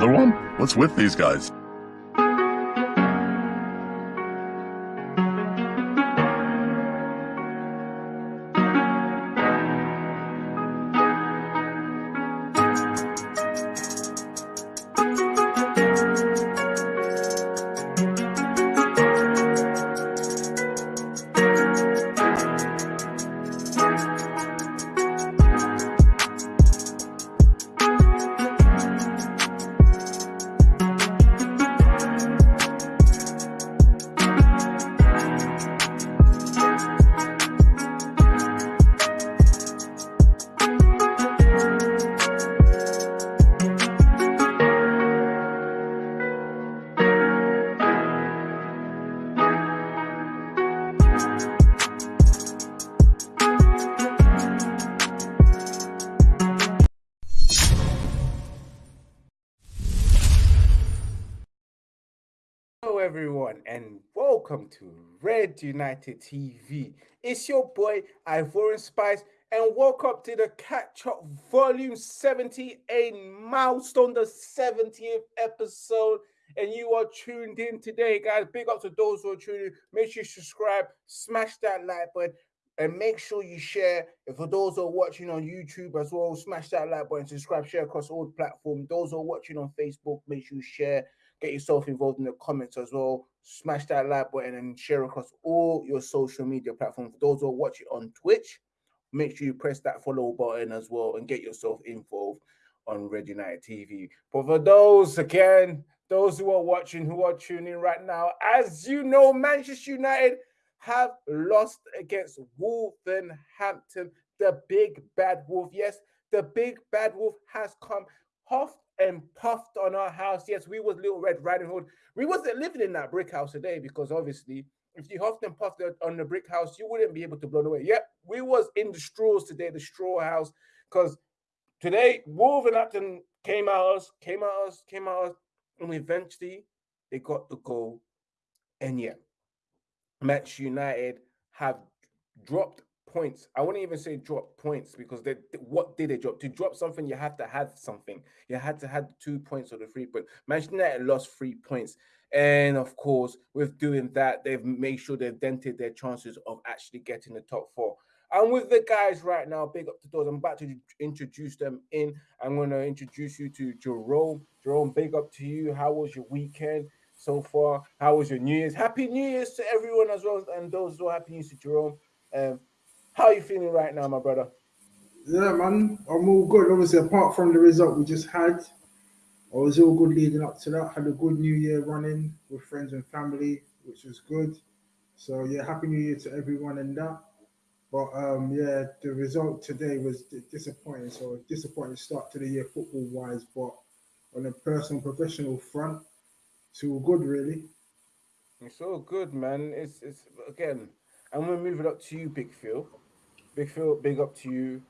Another one? What's with these guys? Red United TV. It's your boy Ivorian Spice, and welcome to the Catch Up Volume 78 milestone, the 70th episode. And you are tuned in today, guys. Big up to those who are tuning in. Make sure you subscribe, smash that like button, and make sure you share. And for those who are watching on YouTube as well, smash that like button, subscribe, share across all platforms. Those who are watching on Facebook, make sure you share Get yourself involved in the comments as well. Smash that like button and share across all your social media platforms. For those who are watching on Twitch, make sure you press that follow button as well and get yourself involved on Red United TV. But for those again, those who are watching, who are tuning right now, as you know, Manchester United have lost against Wolverhampton, the big bad wolf. Yes, the big bad wolf has come. Half and puffed on our house. Yes, we was Little Red Riding Hood. We wasn't living in that brick house today because obviously, if you huffed and puffed on the brick house, you wouldn't be able to blow it away. Yep, we was in the straws today, the straw house, because today Wolverhampton came at us, came at us, came at us, and eventually they got the goal. And yeah, Manchester United have dropped points. I wouldn't even say drop points because they what did they drop? To drop something, you have to have something. You had to have two points or the three points. Manchester United lost three points. And of course, with doing that, they've made sure they've dented their chances of actually getting the top four. And with the guys right now, big up to those. I'm about to introduce them in. I'm going to introduce you to Jerome. Jerome, big up to you. How was your weekend so far? How was your New Year's? Happy New Year's to everyone as well, and those who are happy New Year's to Jerome. Um, how are you feeling right now, my brother? Yeah, man, I'm all good. Obviously, apart from the result we just had, I was all good leading up to that. Had a good New Year running with friends and family, which was good. So yeah, happy New Year to everyone in that. But um, yeah, the result today was disappointing. So disappointing start to the year football wise, but on a personal professional front, it's all good really. It's all good, man. It's it's again. I'm gonna move it up to you, Big Phil. Big Phil, big up to you,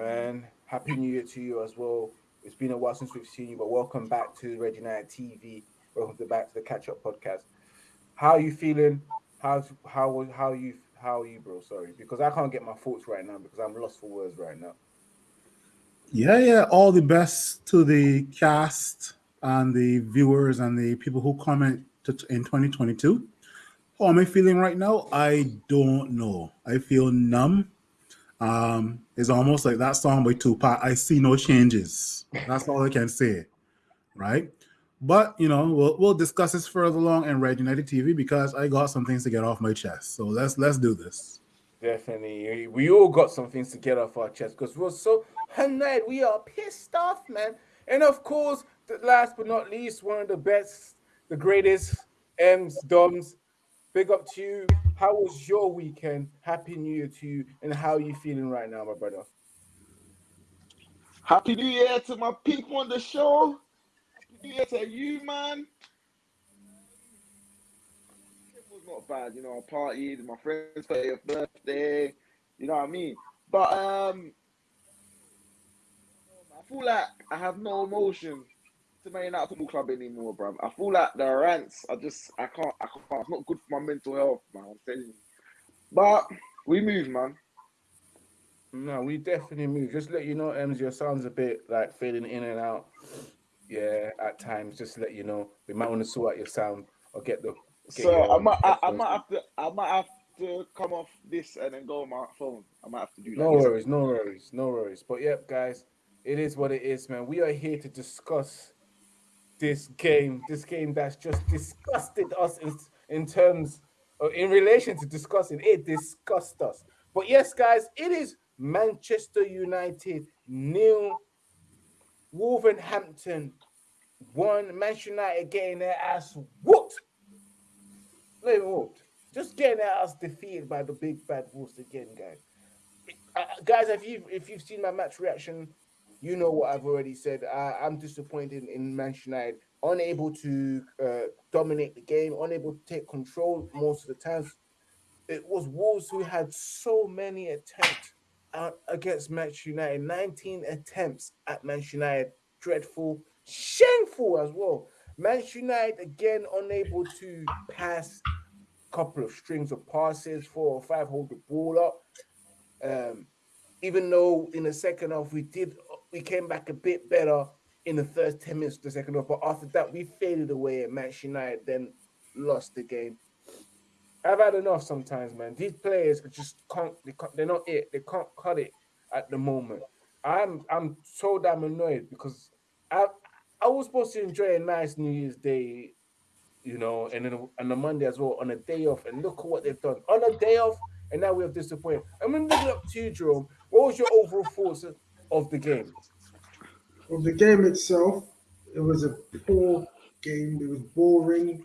and happy New Year to you as well. It's been a while since we've seen you, but welcome back to Red TV. Welcome back to the Catch Up Podcast. How are you feeling? How's how how you how are you, bro? Sorry, because I can't get my thoughts right now because I'm lost for words right now. Yeah, yeah. All the best to the cast and the viewers and the people who comment in 2022. How am I feeling right now? I don't know. I feel numb. Um, it's almost like that song by Tupac. I see no changes. That's all I can say, right? But you know, we'll we'll discuss this further along in Red United TV because I got some things to get off my chest. So let's let's do this. Definitely, we all got some things to get off our chest because we're so annoyed. We are pissed off, man. And of course, last but not least, one of the best, the greatest, M's Doms. Big up to you. How was your weekend? Happy New Year to you, and how are you feeling right now, my brother? Happy New Year to my people on the show. Happy New Year to you, man. It was not bad, you know. I partied, my friend's 30th birthday, you know what I mean. But um, I feel like I have no emotion to Man United Football Club anymore, bro. I feel like the rants I just I can't I can't it's not good for my mental health, man. I'm telling you. But we move, man. No, we definitely move. Just let you know, Ems, your sound's a bit like fading in and out. yeah, at times, just to let you know, we might want to sort out your sound or get the. Get So I might, I, I might have to, I might have to come off this and then go on my phone. I might have to do that. No worries, no worries, no worries. But yep, guys, it is what it is, man. We are here to discuss this game, this game that's just disgusted us in, in terms of, in relation to discussing it disgusted us. But yes, guys, it is Manchester United nil, Wolverhampton one, Manchester United getting their ass whooped. Not whooped. Just getting their ass defeated by the big bad wolves again, guys uh, guys, if you've if you've seen my match reaction, you know what I've already said. Uh, I'm disappointed in Manchester United, unable to uh, dominate the game, unable to take control most of the times. It was Wolves who had so many attempts uh, against Manchester United. 19 attempts at Manchester United. Dreadful, shameful as well. Manchester United again unable to pass a couple of strings of passes, four or five, hold the ball up. Um, even though in the second half we did, we came back a bit better in the first 10 minutes of the second half, but after that we faded away at Manchester United, then lost the game. I've had enough sometimes, man. These players just can't, they can't they're not it, they can't cut it at the moment. I'm I'm so damn annoyed because I I was supposed to enjoy a nice New Year's Day, you know, and then on a Monday as well, on a day off, and look at what they've done. On a day off, and now we have disappointed. I'm leave it up to you, Jerome. What was your overall thoughts of the game? Of the game itself, it was a poor game. It was boring.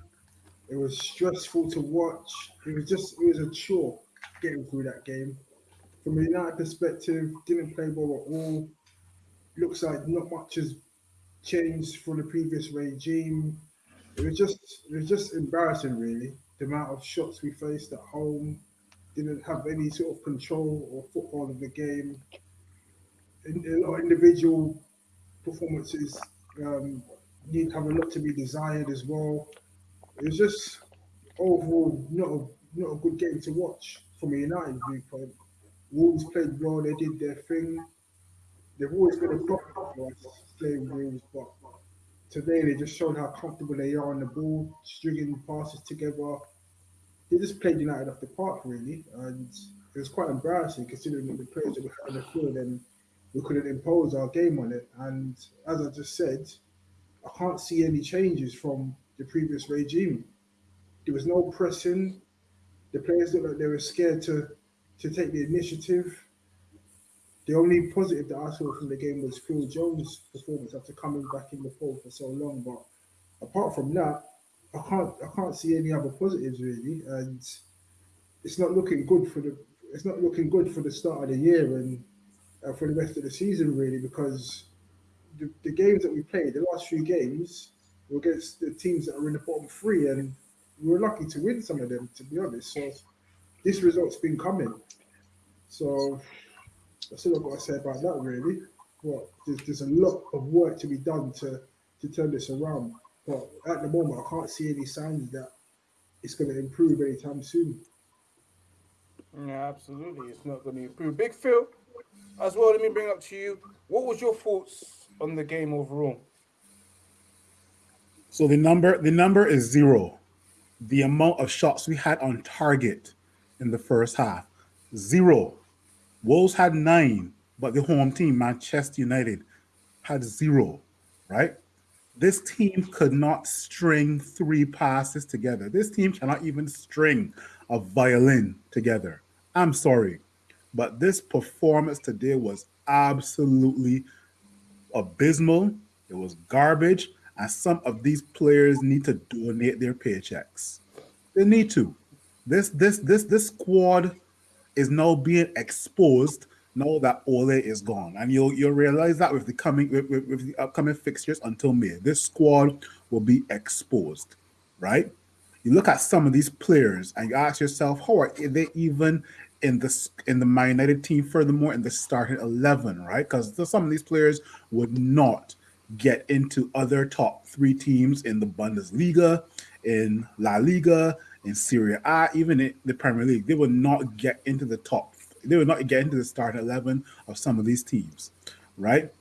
It was stressful to watch. It was just it was a chore getting through that game. From a United perspective, didn't play well at all. Looks like not much has changed from the previous regime. It was just it was just embarrassing, really. The amount of shots we faced at home, didn't have any sort of control or football of the game. In, of individual performances um, need have a lot to be desired as well. It was just overall not a, not a good game to watch from a United viewpoint. Wolves played well; they did their thing. They've always been a problem for us playing Wolves, but today they just showed how comfortable they are on the ball, stringing passes together. They just played United off the park, really, and it was quite embarrassing considering the players that we had on the field and we couldn't impose our game on it. And as I just said, I can't see any changes from the previous regime. There was no pressing. The players looked like they were scared to to take the initiative. The only positive that I saw from the game was Phil Jones' performance after coming back in the fold for so long. But apart from that, I can't I can't see any other positives really, and it's not looking good for the it's not looking good for the start of the year and uh, for the rest of the season really because the, the games that we played, the last few games, were against the teams that are in the bottom three, and we were lucky to win some of them, to be honest. So this result's been coming. So that's all I've got to say about that, really. But there's, there's a lot of work to be done to to turn this around. But at the moment, I can't see any signs that it's going to improve anytime soon. Yeah, absolutely. It's not going to improve. Big Phil, as well. Let me bring up to you. What was your thoughts on the game overall? So the number the number is zero. The amount of shots we had on target in the first half, zero. Wolves had nine, but the home team, Manchester United, had zero, right? This team could not string three passes together. This team cannot even string a violin together. I'm sorry, but this performance today was absolutely abysmal. It was garbage, and some of these players need to donate their paychecks. They need to. This this this this squad is now being exposed now that Ole is gone, and you'll you'll realize that with the coming with, with, with the upcoming fixtures until May, this squad will be exposed, right? You look at some of these players and you ask yourself, how are they even in the in the United team? Furthermore, in the starting eleven, right? Because some of these players would not get into other top three teams in the Bundesliga, in La Liga, in Serie A, even in the Premier League. They would not get into the top. They would not get into the starting eleven of some of these teams, right?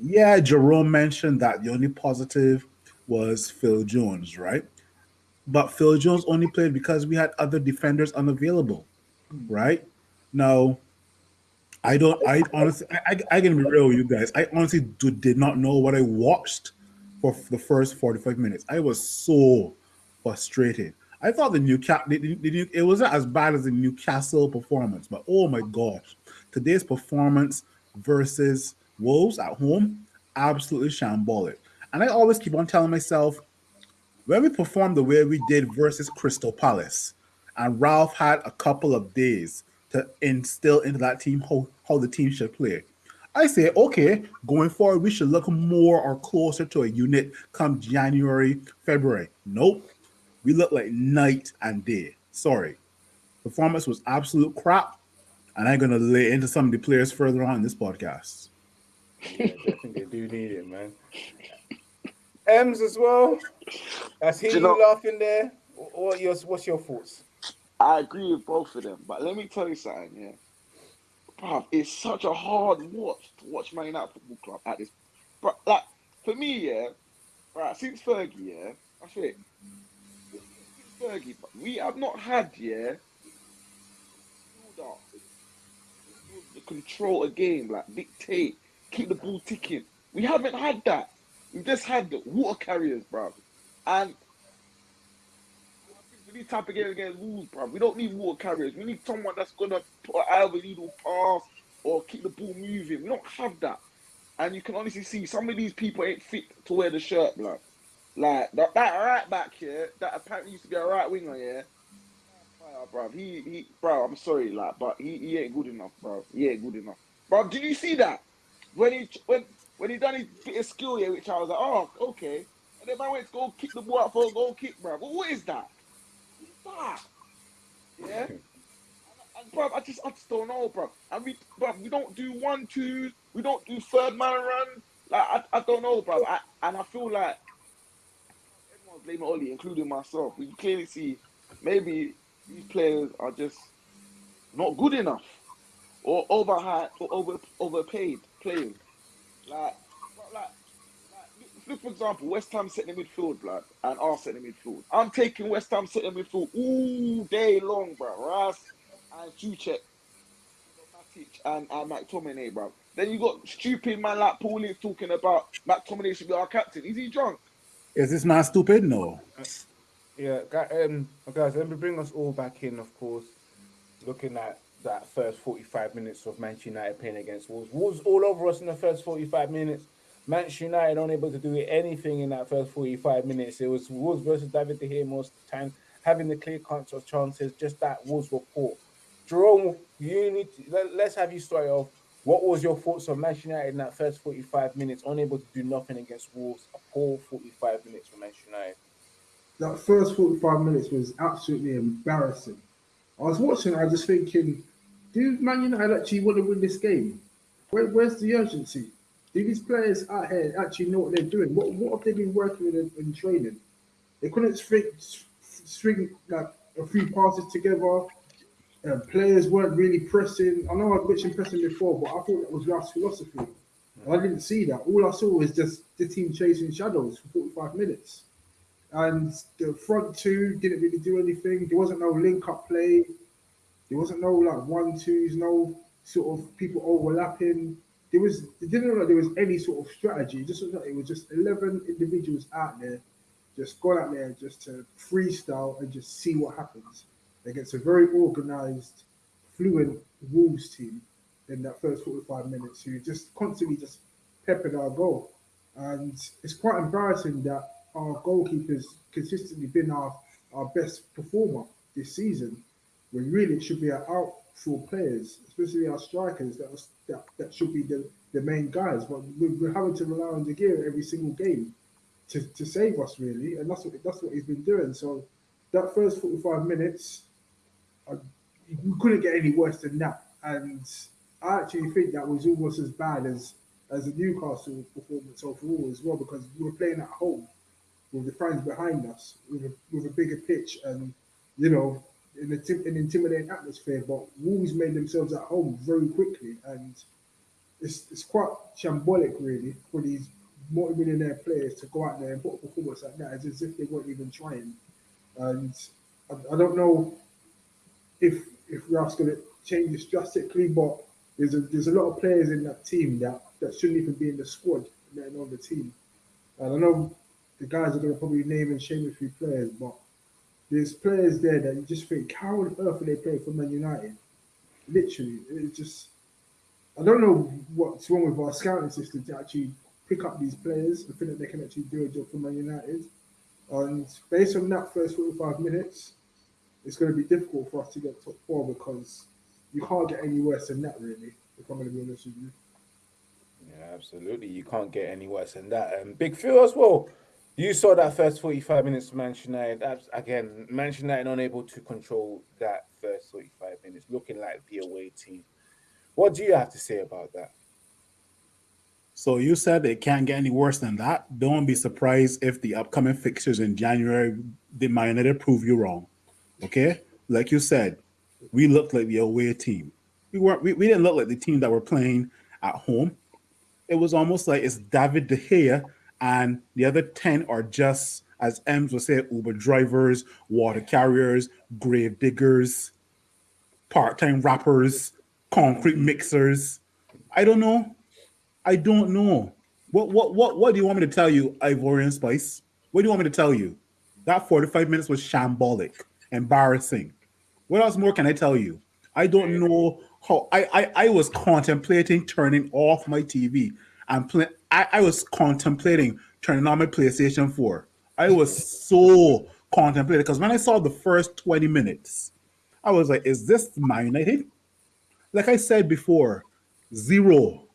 Yeah, Jerome mentioned that the only positive was Phil Jones, right? But Phil Jones only played because we had other defenders unavailable, right? Now, I don't. I honestly, I, I, can be real with you guys. I honestly do, did not know what I watched for the first forty-five minutes. I was so frustrated. I thought the Newcastle, the, the, it wasn't as bad as the Newcastle performance, but oh my gosh, today's performance versus Wolves at home, absolutely shambolic. And I always keep on telling myself, when we performed the way we did versus Crystal Palace, and Ralph had a couple of days to instill into that team how, how the team should play. I say, okay, going forward, we should look more or closer to a unit come January, February. Nope. We look like night and day. Sorry. Performance was absolute crap. And I'm going to lay into some of the players further on in this podcast. Yeah, definitely do need it, man. Ems as well. I see Do you, you laughing there. What your what's your thoughts? I agree with both of them, but let me tell you something, yeah. Bruv, it's such a hard watch to watch Man United Football Club at this. But like for me, yeah, right, since Fergie, yeah, I think since Fergie, but we have not had, yeah, the control a game, like dictate, keep the ball ticking. We haven't had that. We've just had the water carriers, bruv. And these type of games against Wolves, bro, we don't need water carriers. We need someone that's gonna put either needle pass or keep the ball moving. We don't have that. And you can honestly see some of these people ain't fit to wear the shirt, blood. Like that, that right back here, that apparently used to be a right winger, yeah. Fire, bro. He, he, bro. I'm sorry, like, but he, he ain't good enough, bro. He ain't good enough, bro. Did you see that when he when when he done his bit of skill here, which I was like, oh, okay. And then I went to go kick the ball out for a goal kick, bro. But what is that? Yeah. Bro, I just I just don't know, bro. And we, bro, we don't do one twos. We don't do third man run. Like I, I don't know, bro. I, and I feel like everyone's blaming Ole, including myself. We clearly see maybe these players are just not good enough, or overhyped, or over overpaid playing. Like, bro, like, like, look for example, West Ham setting the midfield, blood, and are setting the midfield. I'm taking West Ham setting the midfield all day long, bro. Rice and Soucek, Matic and, and McTominay, bro. Then you got stupid man like Paul Ince talking about McTominay should be our captain. Is he drunk? Is this man stupid? No. Yeah, gu- um, guys, let me bring us all back in, of course. Looking at that first 45 minutes of Manchester United playing against Wolves. Wolves all over us in the first 45 minutes. Manchester United unable to do anything in that first 45 minutes. It was Wolves versus David De Gea most of the time, having the clear cuts of chances, just that Wolves were poor. Jerome, you need to, let, let's have you start off. What was your thoughts on Manchester United in that first 45 minutes, unable to do nothing against Wolves? A poor 45 minutes for Manchester United. that first 45 minutes was absolutely embarrassing. I was watching, I was just thinking, do Man United actually want to win this game? Where, where's the urgency? Do these players out here actually know what they're doing? What, what have they been working with in, in training? They couldn't string, string like a few passes together. Uh, players weren't really pressing. I know I've mentioned pressing before, but I thought that was Ralph's philosophy. I didn't see that. All I saw was just the team chasing shadows for 45 minutes and the front two didn't really do anything. There wasn't no link up play. There wasn't no like one twos, no sort of people overlapping. There was it didn't look like there was any sort of strategy. It just looked like it was just eleven individuals out there, just gone out there just to freestyle and just see what happens against a very organized, fluent Wolves team in that first 45 minutes who just constantly just peppered our goal. And it's quite embarrassing that our goalkeeper's consistently been our, our best performer this season, when really it should be our outfield players, especially our strikers, that, was, that, that should be the, the main guys. But we're, we're having to rely on De Gea every single game to, to save us, really, and that's what that's what he's been doing. So that first 45 minutes, I, we couldn't get any worse than that. And I actually think that was almost as bad as as the Newcastle performance overall as well, because we were playing at home with the fans behind us, with a, with a bigger pitch, and you know, in an intimidating atmosphere. But Wolves made themselves at home very quickly, and it's it's quite shambolic, really, for these multi-millionaire players to go out there and put a performance like that, as if they weren't even trying. And I, I don't know if if Ralph's going to change this drastically, but there's a there's a lot of players in that team that that shouldn't even be in the squad, let alone the team. And I know the guys are going to probably name and shame a few players, but there's players there that you just think, how on earth are they playing for Man United? Literally, it's just I don't know what's wrong with our scouting system to actually pick up these players and think that they can actually do a job for Man United. And based on that first 45 minutes, it's going to be difficult for us to get top four because you can't get any worse than that, really, if I'm going to be honest with you. Yeah, absolutely. You can't get any worse than that. And Big Phil as well. You saw that first 45 minutes Manchester United. Again, Manchester United unable to control that first 45 minutes, looking like the away team. What do you have to say about that? So you said it can't get any worse than that. Don't be surprised if the upcoming fixtures in January they might not prove you wrong. Okay, like you said, we looked like the away team. We weren't. We, we didn't look like the team that were playing at home. It was almost like it's David De Gea and the other ten are just, as Ems would say, Uber drivers, water carriers, grave diggers, part-time rappers, concrete mixers. I don't know. I don't know. What what what what do you want me to tell you, Ivorian Spice? What do you want me to tell you? That 45 minutes was shambolic, embarrassing. What else more can I tell you? I don't know how I I, I was contemplating turning off my TV and play I, I was contemplating turning on my PlayStation 4. I was so contemplating because when I saw the first 20 minutes, I was like, is this my United? Like I said before, zero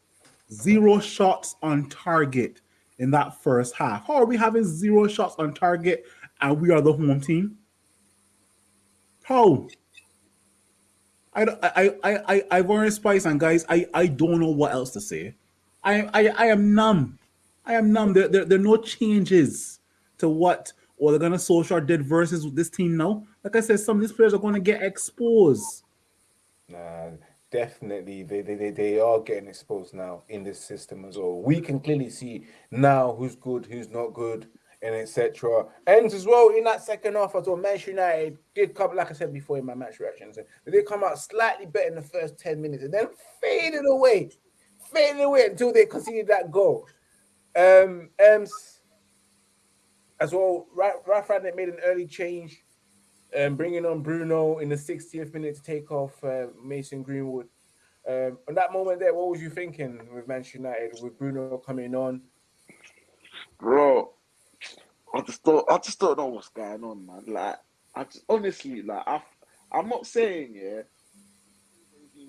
zero shots on target in that first half. How are we having zero shots on target and we are the home team? How? I I I I Ivorian Spice and guys. I I don't know what else to say. I I I am numb. I am numb. There there, there are no changes to what Ole Gunnar Solskjaer did versus this team now. Like I said, some of these players are going to get exposed. Nah, definitely they, they, they, they are getting exposed now in this system as well. We can clearly see now who's good, who's not good, and etc. And as well in that second half as well, Manchester United did come, like I said before in my match reactions, they did come out slightly better in the first 10 minutes and then faded away, faded away until they conceded that goal. Um, um as well, Rangnick made an early change um, bringing on Bruno in the 60th minute to take off uh, Mason Greenwood. Um, on that moment there, what was you thinking with Manchester United with Bruno coming on? Bro, I just don't, I just don't know what's going on, man. Like, I just honestly, like, I, I'm not saying yeah,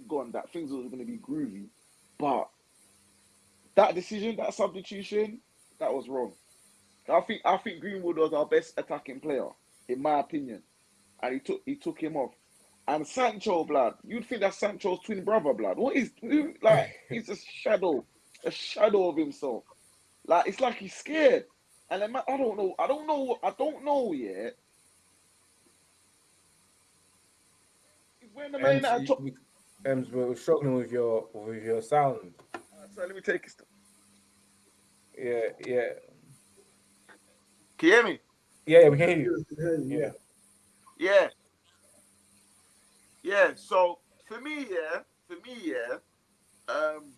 gone that things are going to be groovy, but that decision, that substitution, that was wrong. I think I think Greenwood was our best attacking player, in my opinion and he took he took him off. And Sancho, blood, you'd think that's Sancho's twin brother, blood. What is like? He's a shadow, a shadow of himself. Like it's like he's scared. And I don't know. I don't know. I don't know yet. When the main at top. Ems, we're struggling with your with your sound. So let me take it. Yeah, yeah. Can you hear me? Yeah, yeah we can hear you. Yeah. Yeah. Yeah. So for me, yeah, for me, yeah, um,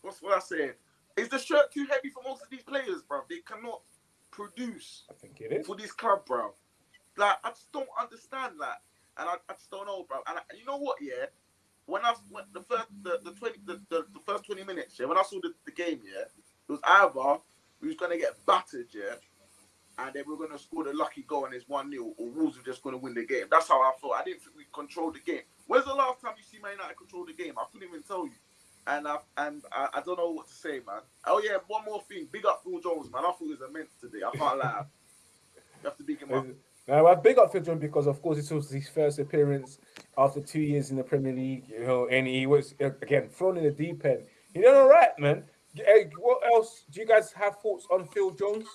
what's what I say? Is the shirt too heavy for most of these players, bro? They cannot produce. I think it is for this club, bro. Like I just don't understand that, and I, I just don't know, bro. And I, you know what? Yeah, when I when the first the, the twenty the, the, the first twenty minutes, yeah, when I saw the, the game, yeah, it was either we was gonna get battered, yeah, and then we're going to score the lucky goal and it's 1 0, or Wolves are just going to win the game. That's how I thought. I didn't think we controlled the game. When's the last time you see Man United control the game? I couldn't even tell you. And I, and I, I, don't know what to say, man. Oh, yeah, one more thing. Big up Phil Jones, man. I thought he was immense today. I can't lie. You have to big him up. Now, I big up Phil Jones because, of course, this was his first appearance after two years in the Premier League, you know, and he was, uh, again, thrown in the deep end. He did all right, man. Hey, uh, what else? Do you guys have thoughts on Phil Jones?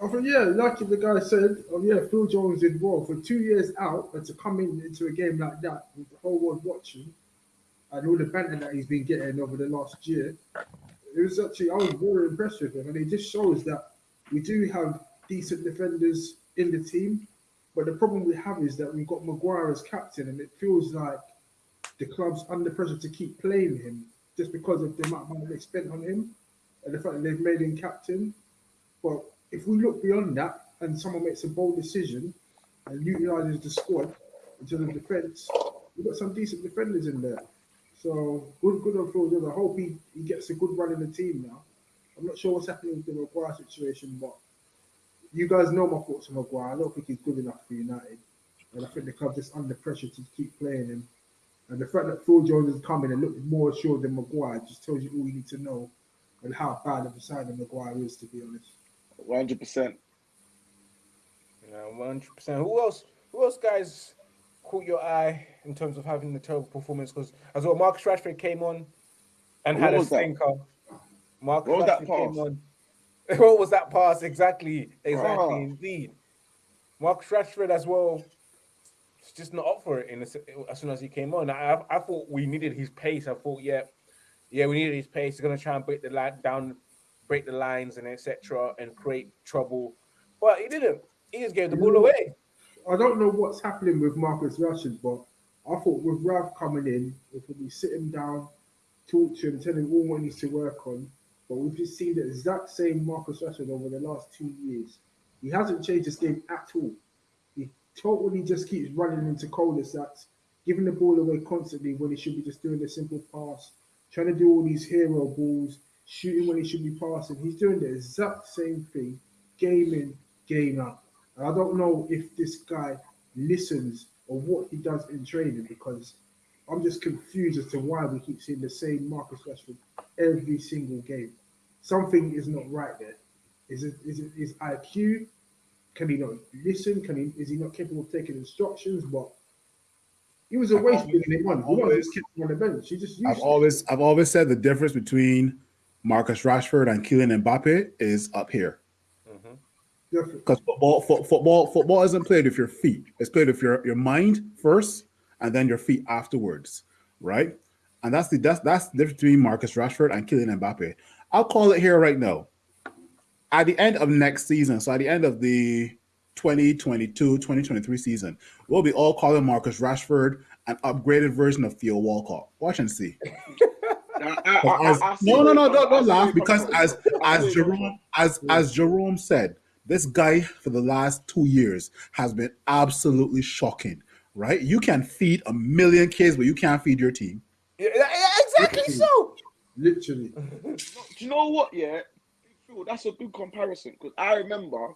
I think yeah, like the guy said, oh yeah, Phil Jones did well for two years out, and to come in into a game like that with the whole world watching, and all the banter that he's been getting over the last year, it was actually I was very impressed with him, and it just shows that we do have decent defenders in the team. But the problem we have is that we've got Maguire as captain, and it feels like the club's under pressure to keep playing him just because of the amount of money they spent on him and the fact that they've made him captain. But if we look beyond that and someone makes a bold decision and utilises the squad in terms of defence, we've got some decent defenders in there. So good, good on Jones. I hope he, he gets a good run in the team now. I'm not sure what's happening with the Maguire situation, but you guys know my thoughts on Maguire. I don't think he's good enough for United. And I think the club just under pressure to keep playing him. And the fact that Phil Jones is coming and looked more assured than Maguire just tells you all you need to know and how bad of a signing Maguire is, to be honest. One hundred percent. Yeah, one hundred percent. Who else? Who else, guys, caught your eye in terms of having the terrible performance? Because as well, Marcus Rashford came on and What had a stinker. Marcus was that Rashford came pass? on. What was that pass? Exactly, exactly, indeed. Marcus Rashford as well. It's just not up for it in the, as soon as he came on. I, I thought we needed his pace. I thought, yeah, yeah, we needed his pace. He's gonna try and break the line down, break the lines and etc. and create trouble. But he didn't. He just gave the ball away. I don't know what's happening with Marcus Rashford, but I thought with Ralph coming in, if we sit him down, talk to him, tell him all what he needs to work on. But we've just seen the exact same Marcus Rashford over the last two years. He hasn't changed his game at all. He totally just keeps running into cul-de-sacs, giving the ball away constantly when he should be just doing the simple pass, trying to do all these hero balls, shooting when he should be passing. He's doing the exact same thing, game in, game out. And I don't know if this guy listens or what he does in training because I'm just confused as to why we keep seeing the same Marcus Rashford every single game. Something is not right there. Is it is it is IQ? Can he not listen? Can he is he not capable of taking instructions? But he was a waste always- bringing him on. I've always- just kept on the bench. He just I've always I've always said the difference between Marcus Rashford and Kylian Mbappe is up here. Mm-hmm. Because football, fo- football, football isn't played with your feet. It's played with your, your mind first, and then your feet afterwards, right? And that's the that's that's the difference between Marcus Rashford and Kylian Mbappe. I'll call it here right now. At the end of next season, so at the end of the 2022-2023 season, we'll be all calling Marcus Rashford an upgraded version of Theo Walcott. Watch and see. I- I- As- I no, no, no, don't, don't laugh because as I see where as Jerome as as Jerome said, this guy for the last two years has been absolutely shocking. Right? You can feed a million kids, but you can't feed your team. Yeah, yeah, exactly so. literally. Do you know what? Yeah, that's a good comparison because I remember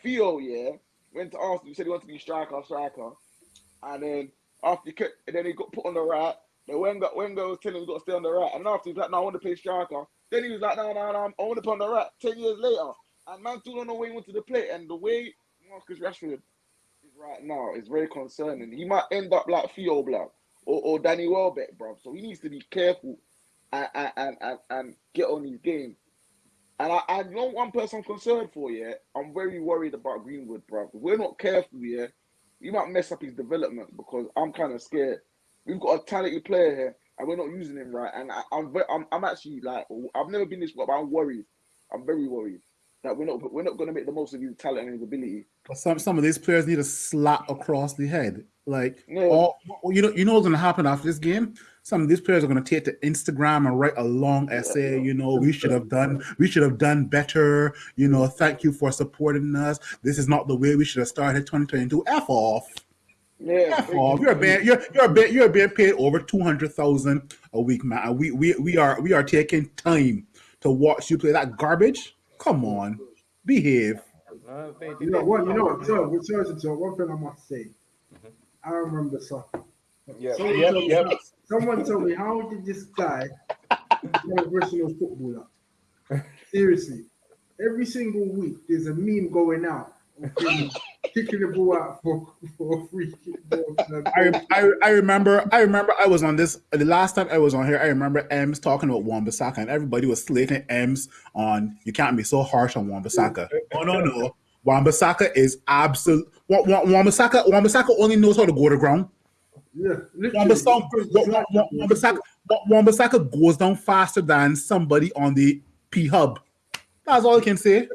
Theo. Yeah, went to Arsenal. He said he wanted to be striker, striker, and then after he kept, and then he got put on the right. Then Wenger, Wenger was telling him he got to stay on the right, and after he was like, "No, I want to play striker." Then he was like, "No, no, no, I want to play on the right." Ten years later, and man still don't know where he wanted to play, and the way Marcus Rashford is right now is very concerning. He might end up like Theo Black or, or Danny Welbeck, bro. So he needs to be careful and and, and, and get on his game. And I, I know one person I'm concerned for, yeah. I'm very worried about Greenwood, bro. If we're not careful, yeah, we might mess up his development because I'm kind of scared. We've got a talented player here, and we're not using him right. And I, I'm, I'm, I'm actually like, I've never been this, but I'm worried. I'm very worried that we're not, we're not going to make the most of his talent and his ability. But some some of these players need a slap across the head. Like Yeah. all you know, you know what's gonna happen after this game? Some of these players are gonna take to Instagram and write a long essay. You know, we should have done, we should have done better. You know, thank you for supporting us. This is not the way we should have started 2022. F off. Yeah, F off. You're being you're you're being you're being paid over two hundred thousand a week, man. We we we are we are taking time to watch you play that garbage. Come on, behave. No, they- they- You know what? You know what? So, with Chelsea talk, one thing I must say, Mm-hmm. I remember something. Yeah, Someone, yep, told me, someone told me, how did this guy become a professional footballer? Seriously, every single week there's a meme going out of him kicking the ball out for, for a free kick. ball. I, I I remember I remember I was on this the last time I was on here. I remember Ems talking about Wan-Bissaka and everybody was slating Ems on you can't be so harsh on Wan-Bissaka. No no no. Wan-Bissaka is absolute. Wan-Bissaka Wan-Bissaka only knows how to go to ground. Yeah, Wan-Bissaka- Wan-Bissaka goes down faster than somebody on the P Hub. That's all I can say.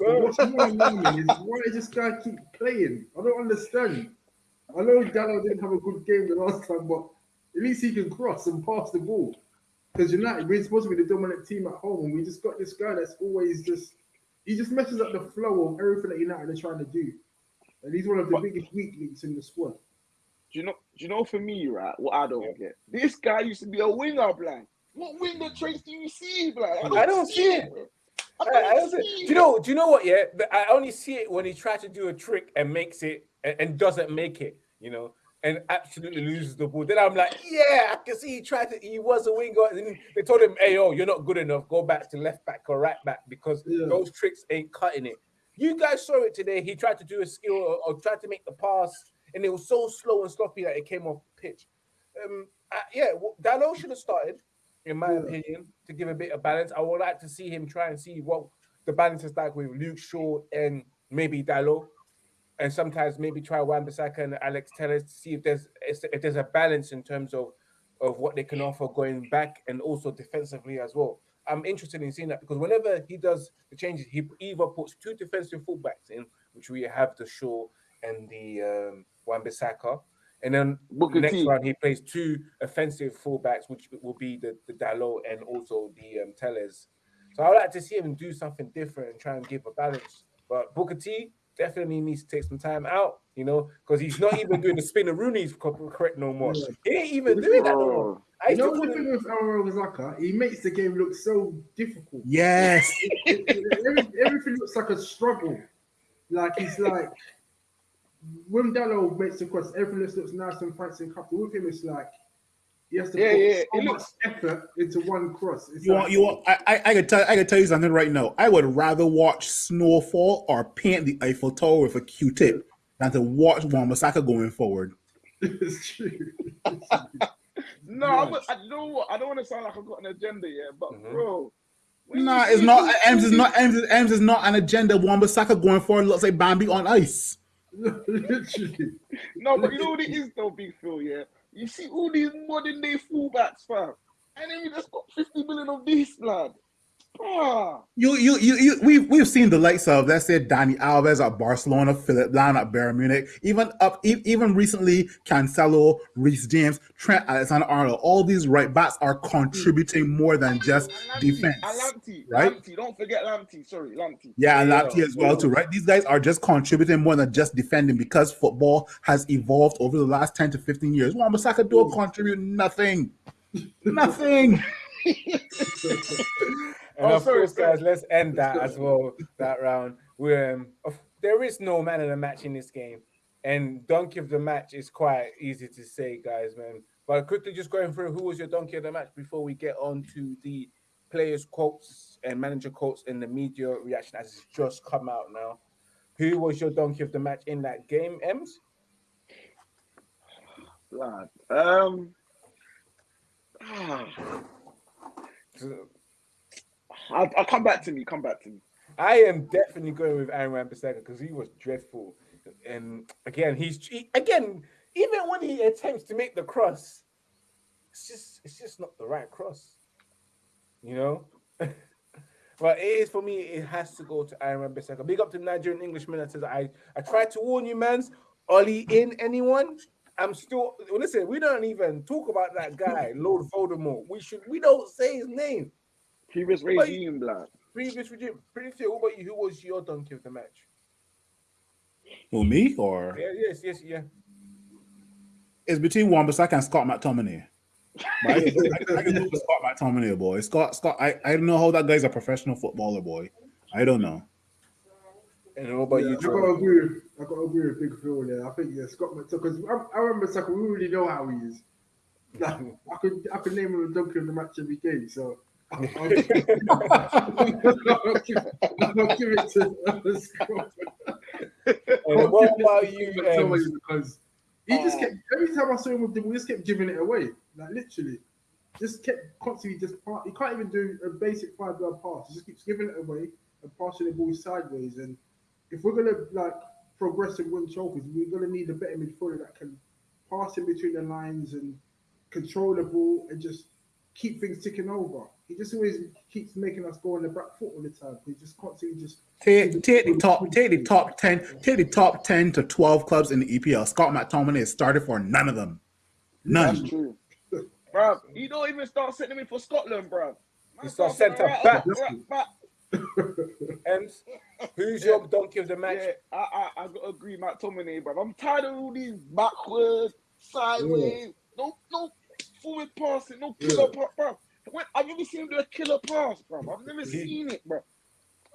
But What's more alarming is why does this guy keep playing? I don't understand. I know Dalot didn't have a good game the last time, but at least he can cross and pass the ball. Because United, we're supposed to be the dominant team at home, and we just got this guy that's always just he just messes up the flow of everything that United are trying to do. And he's one of the But- biggest weak links in the squad. Do you know? Do you know? For me, right, what I don't get. This guy used to be a winger, blood. What winger traits do you see, blood? I don't see it. bro. I, I don't you know? Do you know what? Yeah, I only see it when he tries to do a trick and makes it and, and doesn't make it. You know, and absolutely loses the ball. Then I'm like, yeah, I can see he tried to. He was a winger, and then they told him, "Hey, oh, you're not good enough. Go back to left back or right back because Yeah. those tricks ain't cutting it." You guys saw it today. He tried to do a skill or, or tried to make the pass, and it was so slow and sloppy that it came off pitch. Um, uh, yeah, well, Dalot should have started, in my Yeah. opinion, to give a bit of balance. I would like to see him try and see what the balance is like with Luke Shaw and maybe Dalot, and sometimes maybe try Wan-Bissaka and Alex Telles to see if there's if there's a balance in terms of of what they can offer going back and also defensively as well. I'm interested in seeing that because whenever he does the changes, he either puts two defensive fullbacks in, which we have the Shaw and the um, Wan-Bissaka, and then Booker next T. round he plays two offensive fullbacks, which will be the the Dalot and also the um, Telles. So I would like to see him do something different and try and give a balance. But Booker T definitely needs to take some time out, you know, because he's not even doing the spin of Rooney's co- correct no more. He ain't even doing that no more. I You know the thing with Alvaro Zaka, he makes the game look so difficult. Yes. It- it- every- everything looks like a struggle. Like he's like when Dalot makes the cross, everything just looks nice and fancy and comfortable. With him, it's like he has to Yeah, put yeah, so it much looks- effort into one cross. It's You like, want you want I, I I could tell I could tell you something right now. I would rather watch snowfall or paint the Eiffel Tower with a Q-tip than to watch Wan-Bissaka going forward. it's true. no, I, would- I know what. I don't want to sound like I've got an agenda, yet, but Mhm. bro. Nah, it's not these- Ems is not Ems is, Ems is not an agenda. Wan-Bissaka going forward looks like Bambi on ice. Literally. No, but you know what it is though, Big Phil, yeah? You see all these modern day fullbacks, fam. And then you just got 50 million of this, blood. You, you, you, you, we've we've seen the likes of let's say Dani Alves at Barcelona, Philipp Lahm at Bayern Munich, even up even recently Cancelo, Reece James, Trent Alexander-Arnold. All these right backs are hmm. contributing more than just Lamptey, defense, Lamptey, right? Lamptey, don't forget Lamptey. Sorry, Lamptey. Yeah, and Lamptey as well too, right? These guys are just contributing more than just defending because football has evolved over the last ten to fifteen years. Wan-Bissaka don't contribute nothing, nothing. and Oh, of sorry, course, sorry. guys, let's end that as well. That round. We um, of- there is no man of the match in this game, and donkey of the match is quite easy to say, guys, man. But quickly, just going through who was your donkey of the match before we get on to the players' quotes and manager quotes and the media reaction as it's just come out now. Who was your donkey of the match in that game, Ems? Blood. Um, ah, I'll, I'll come back to me. Come back to me. I am definitely going with Aaron Wan-Bissaka because he was dreadful, and again, he's he, again even when he attempts to make the cross, it's just it's just not the right cross, you know. but it is for me. It has to go to Aaron Wan-Bissaka. Big up to Nigerian Englishman that says I I tried to warn you, man's Ole in anyone. I'm still listen. We don't even talk about that guy, Lord Voldemort. We should. We don't say his name. Previous But- regime, blood. Previous regime. Pretty sure. What about you? Who was your donkey of the match? Who me or Yeah, yes, yes, yeah. it's between Wan-Bissaka and Scott McTominay. I, I, I can go with Scott McTominay, boy. Scott, Scott. I, I don't know how that guy's a professional footballer, boy. I don't know. And what about Yeah, you, I gotta agree. With, I gotta agree with Big Phil there. I think yeah, Scott McTominay. because I, I remember Saka. We already know how he is. Like, I could I could name him a donkey of the match every game. So I'll, I'll, I'll, give, I'll give it to Scott. And what about you? Um, because he just kept every time I saw him with the ball, he just kept giving it away. Like literally, just kept constantly just part. He can't even do a basic five yard pass. He just keeps giving it away and passing the ball sideways. And if we're gonna like progress and win trophies, we're gonna need a better midfielder that can pass in between the lines and control the ball and just keep things ticking over. He just always keeps making us go on the back foot all the time. He just constantly just Take, take the top, take the top ten, take the top ten to twelve clubs in the EPL. Scott McTominay has started for none of them. That's None. true. Bruv, he don't even start setting him in for Scotland, bruv. He starts centre right back. right back. Ems, who's your donkey of the match? Yeah, I, I, I gotta agree, McTominay, bruv. I'm tired of all these backwards, sideways, no, no forward passing, no killer pass, bruv. When, I've never seen him do a killer pass, bro. I've never He- seen it, bruv.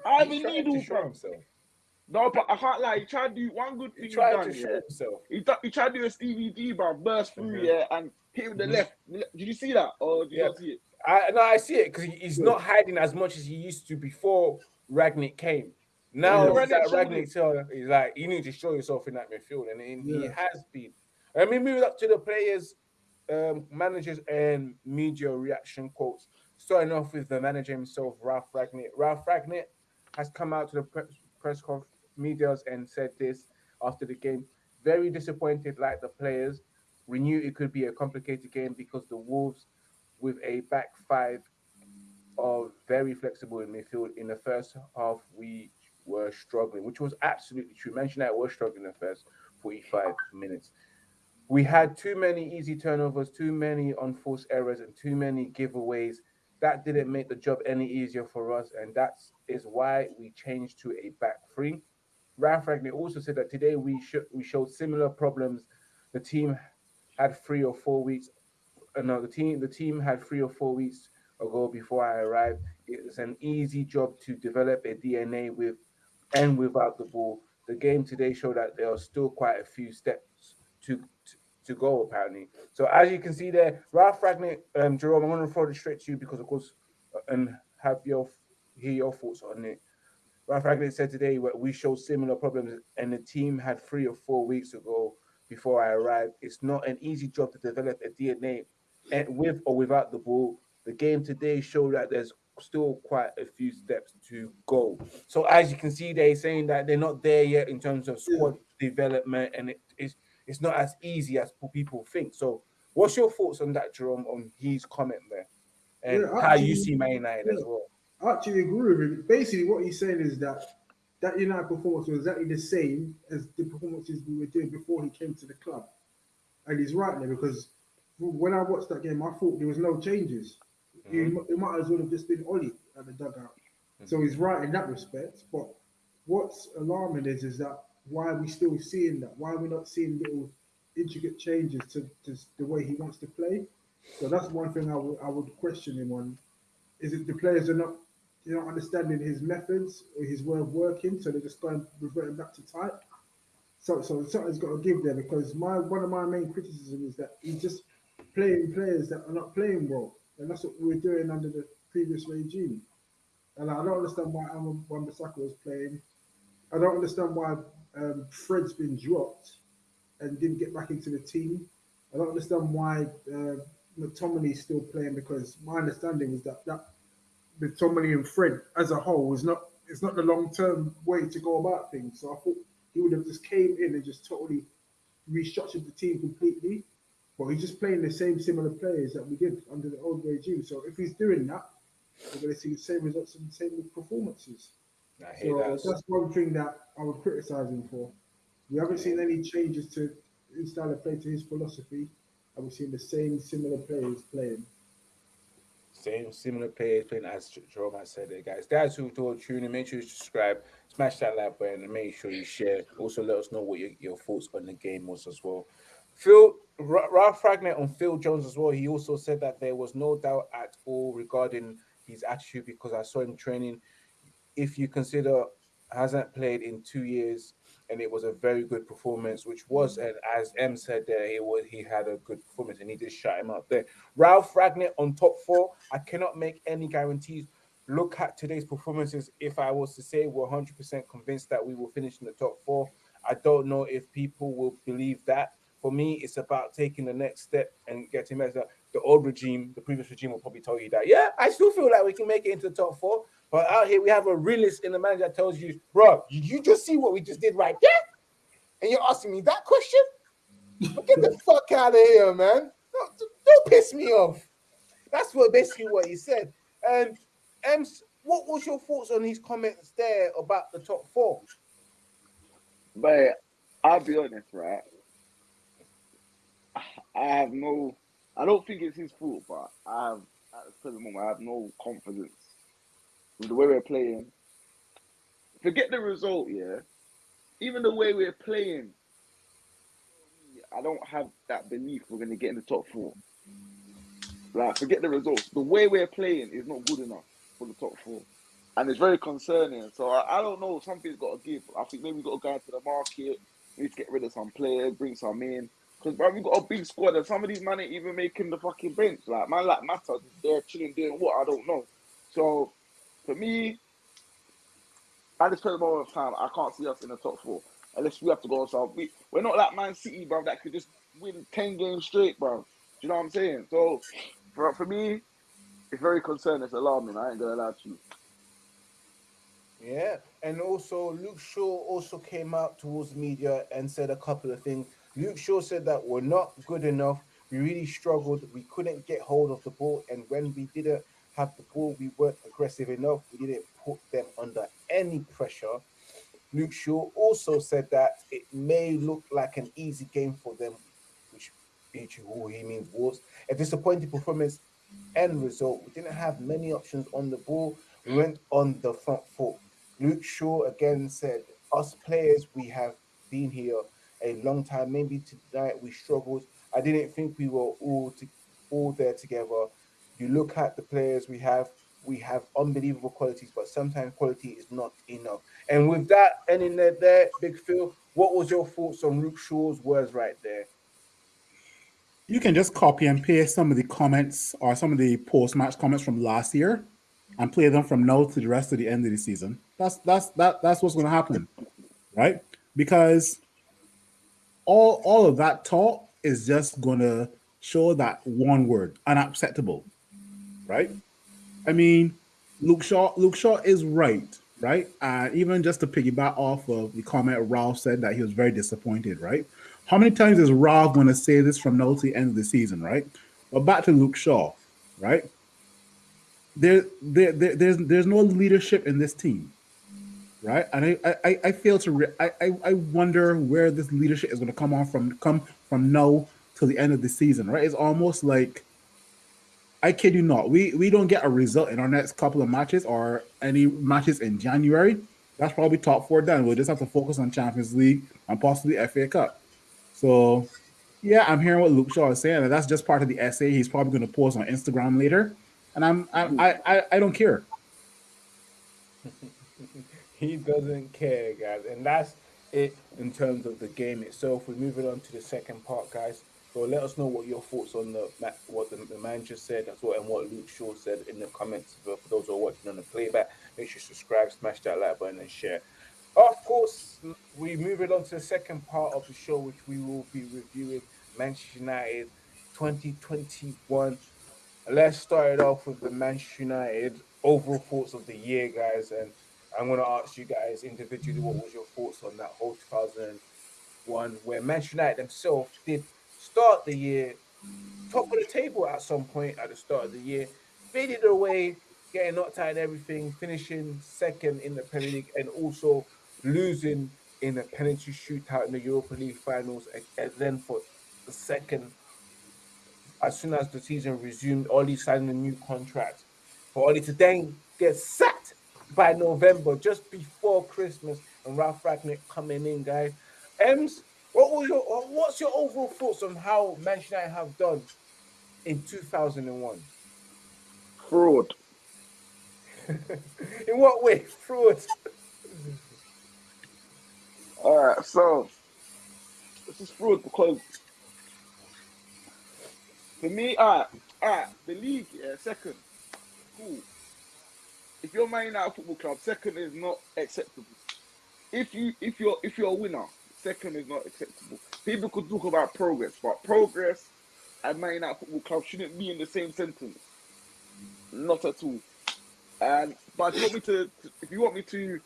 Ivan He's trying Needle, to show bruv. himself. No, but I can't lie. He tried to do one good thing. He tried done, to show yeah. himself. He, th- he tried to do a Stevie D, bruv, burst through, Mhm. yeah, and hit with the Mhm. left. Did you see that, or did you not see it? I no, I see it because he's not hiding as much as he used to before Rangnick came. Now Yeah, he's Rangnick, so he's like, you need to show yourself in that midfield, and, and he has been. I mean, moving up to the players, um, managers, and media reaction quotes. Starting off with the manager himself, Ralph Rangnick. Ralph Rangnick has come out to the press, press conf- medias and said this after the game. Very disappointed, like the players. We knew it could be a complicated game because the Wolves, with a back five, are very flexible in midfield. In the first half, we were struggling, which was absolutely true. Mention that we're struggling in the first 45 minutes. We had too many easy turnovers, too many unforced errors, and too many giveaways. That didn't make the job any easier for us, and that is why we changed to a back three. Ralph Rangnick also said that today we sh- we showed similar problems. The team had three or four weeks. Uh, no, the team the team had three or four weeks ago before I arrived. It's an easy job to develop a DNA with and without the ball. The game today showed that there are still quite a few steps to to, go apparently. So as you can see there, Ralph Rangnick, um, Jerome, I'm going to throw it straight to you because of course, uh, and have your hear your thoughts on it. Ralph Rangnick said today we showed similar problems, and the team had three or four weeks ago before I arrived. It's not an easy job to develop a DNA and with or without the ball. The game today showed that there's still quite a few steps to go. So as you can see, they're saying that they're not there yet in terms of squad development, and it is it's not as easy as people think. So, what's your thoughts on that, Jerome, on his comment there, and Yeah, how you see Man United as well? I actually agree with him. Basically, what he's saying is that that United performance was exactly the same as the performances we were doing before he came to the club. And he's right there because when I watched that game, I thought there was no changes. He Mhm. mu- It might as well have just been Ole at the dugout. So he's right in that respect. But what's alarming is is that why are we still seeing that? Why are we not seeing little intricate changes to, to the way he wants to play? So that's one thing I would I would question him on. Is it the players are not you know understanding his methods or his way of working, so they're just going reverting back to type. So so something's got to give there because my one of my main criticism is that he's just playing players that are not playing well, and that's what we were doing under the previous regime. And I don't understand why Aaron Wan-Bissaka was playing. I don't understand why um, Fred's been dropped and didn't get back into the team. I don't understand why uh, McTominay's still playing because my understanding was that that McTominay and Fred as a whole is not it's not the long term way to go about things. So I thought he would have just came in and just totally restructured the team completely. But he's just playing the same similar players that we did under the old regime. So if he's doing that, we're going to see the same results and the same performances. I hear So that. that's one thing that I would criticize him for. We haven't seen any changes to his style of play to his philosophy. And we've seen the same similar players playing. Same similar players playing as Jerome has said there, guys. That's who told tuning. Make sure you subscribe, smash that like button, and make sure you share. Also, let us know what your, your thoughts on the game was as well. Phil Ralph Ragnar on Phil Jones as well. He also said that there was no doubt at all regarding his attitude because I saw him training. If you consider hasn't played in two years, and it was a very good performance, which was, mm. and as M said there, he was he had a good performance, and he just shut him up there. Ralph Rangnick on top four. I cannot make any guarantees. Look at today's performances. If I was to say we're 100% convinced that we will finish in the top four, I don't know if people will believe that. For me, it's about taking the next step and getting better. The old regime, the previous regime will probably tell you that. Yeah, I still feel like we can make it into the top four. But out here, we have a realist in the manager that tells you, bro, you, just see what we just did right there? And you're asking me that question? Get the fuck out of here, man. Don't, don't piss me off. That's what basically what he said. And Ems, what was your thoughts on his comments there about the top four? But I'll be honest, right? I have no. I don't think it's his fault, but I have at the present moment I have no confidence with the way we're playing. Forget the result, yeah. Even the way we're playing, I don't have that belief we're gonna get in the top four. Like, forget the results. The way we're playing is not good enough for the top four, and it's very concerning. So I, I don't know. Something's got to give. I think maybe we've got to go into the market. We need to get rid of some players, bring some in. Because bro, we've got a big squad, and some of these men ain't even making the fucking bench. Like man, like Mata, they're chilling doing what I don't know. So for me, at this present moment of time, I can't see us in the top four unless we have to go some. We, we're not like Man City, bro, that could just win ten games straight, bro. Do you know what I'm saying? So for, for me, it's very concerning. It's alarming. I ain't gonna lie to you. Yeah, and also Luke Shaw also came out towards media and said a couple of things. Luke Shaw said that we're not good enough. We really struggled. We couldn't get hold of the ball, and when we didn't have the ball, we weren't aggressive enough. We didn't put them under any pressure. Luke Shaw also said that it may look like an easy game for them, which who he means was a disappointing performance end result. We didn't have many options on the ball. We went on the front foot. Luke Shaw again said, Us players, we have been here a long time. Maybe tonight we struggled. I didn't think we were all to, all there together. You look at the players we have, we have unbelievable qualities, but sometimes quality is not enough. And with that ending there, there, Big Phil, what was your thoughts on Luke Shaw's words right there? You can just copy and paste some of the comments or some of the post-match comments from last year and play them from now to the rest of the end of the season. That's that's that that's what's going to happen, right? Because all all of that talk is just to show that one word, unacceptable, right? I mean, Luke Shaw Luke Shaw is right, right? Uh, even just to piggyback off of the comment Ralph said that he was very disappointed, right? How many times is Ralph to say this from now to the end of the season, right? But back to Luke Shaw, right? There, there, there there's there's no leadership in this team, right? And I, I, I fail to, re- I, I, I wonder where this leadership is going to come on from, come from now till the end of the season, right? It's almost like, I kid you not, we we don't get a result in our next couple of matches or any matches in January. That's probably top four done. We'll just have to focus on Champions League and possibly FA Cup. So, yeah, I'm hearing what Luke Shaw is saying, and that's just part of the essay he's probably going to post on Instagram later. And I'm, I'm I, I, I don't care. He doesn't care, guys, and that's it in terms of the game itself. We're moving on to the second part, guys. So let us know what your thoughts on the what the, the man just said, as well, and what Luke Shaw said in the comments. But for those who are watching on the playback, make sure you subscribe, smash that like button, and share. Of course, we move it on to the second part of the show, which we will be reviewing Manchester United 2021. Let's start it off with the Manchester United overall thoughts of the year, guys. And I'm going to ask you guys individually what was your thoughts on that whole 2001, where Manchester United themselves did start the year top of the table at some point at the start of the year, faded away, getting knocked out and everything, finishing second in the Premier League, and also losing in a penalty shootout in the Europa League finals, and then for the second, as soon as the season resumed, Ole signed a new contract for Ole to then get sacked by November, just before Christmas, and Ralph Rangnick coming in, guys. Ems, what was your what's your overall thoughts on how Manchester United have done in 2001? Fraud. in what way? Fraud. All right, so this is fraud because for me, all right, all right, the league, yeah, second, cool if you're Man United Football Club, second is not acceptable. If you if you're if you're a winner, second is not acceptable. People could talk about progress, but progress and Man United Football Club shouldn't be in the same sentence. Not at all. And but if you want me to if you want me to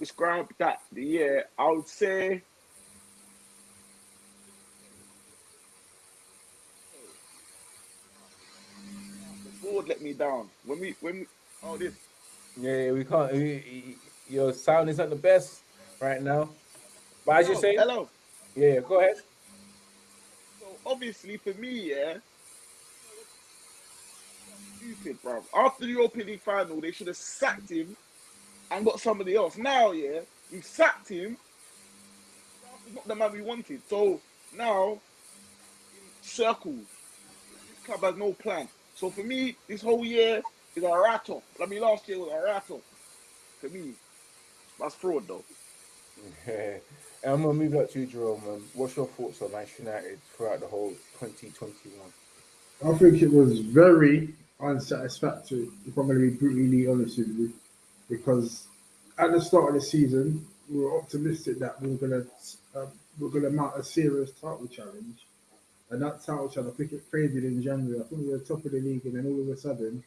describe that the year, I would say the board let me down. When we when oh this yeah, we can't. we- your sound isn't the best right now. But as you say, hello. yeah, go ahead. So obviously for me, yeah. Stupid, bro. After the European League final, they should have sacked him and got somebody else. Now, yeah, we sacked him. He's not the man we wanted. So now, in circles, this club has no plan. So for me, this whole year is a rattle. I mean, last year was a rattle. For me, that's fraud though. Yeah. And I'm gonna move up to you, Jerome. Um, what's your thoughts on Manchester United throughout the whole 2021? I think it was very unsatisfactory, if I'm going to be brutally honest with you, because at the start of the season, we were optimistic that we were going to um, we were going to mount a serious title challenge, and that title challenge, I think it faded in January. I think we were top of the league, and then all of a sudden,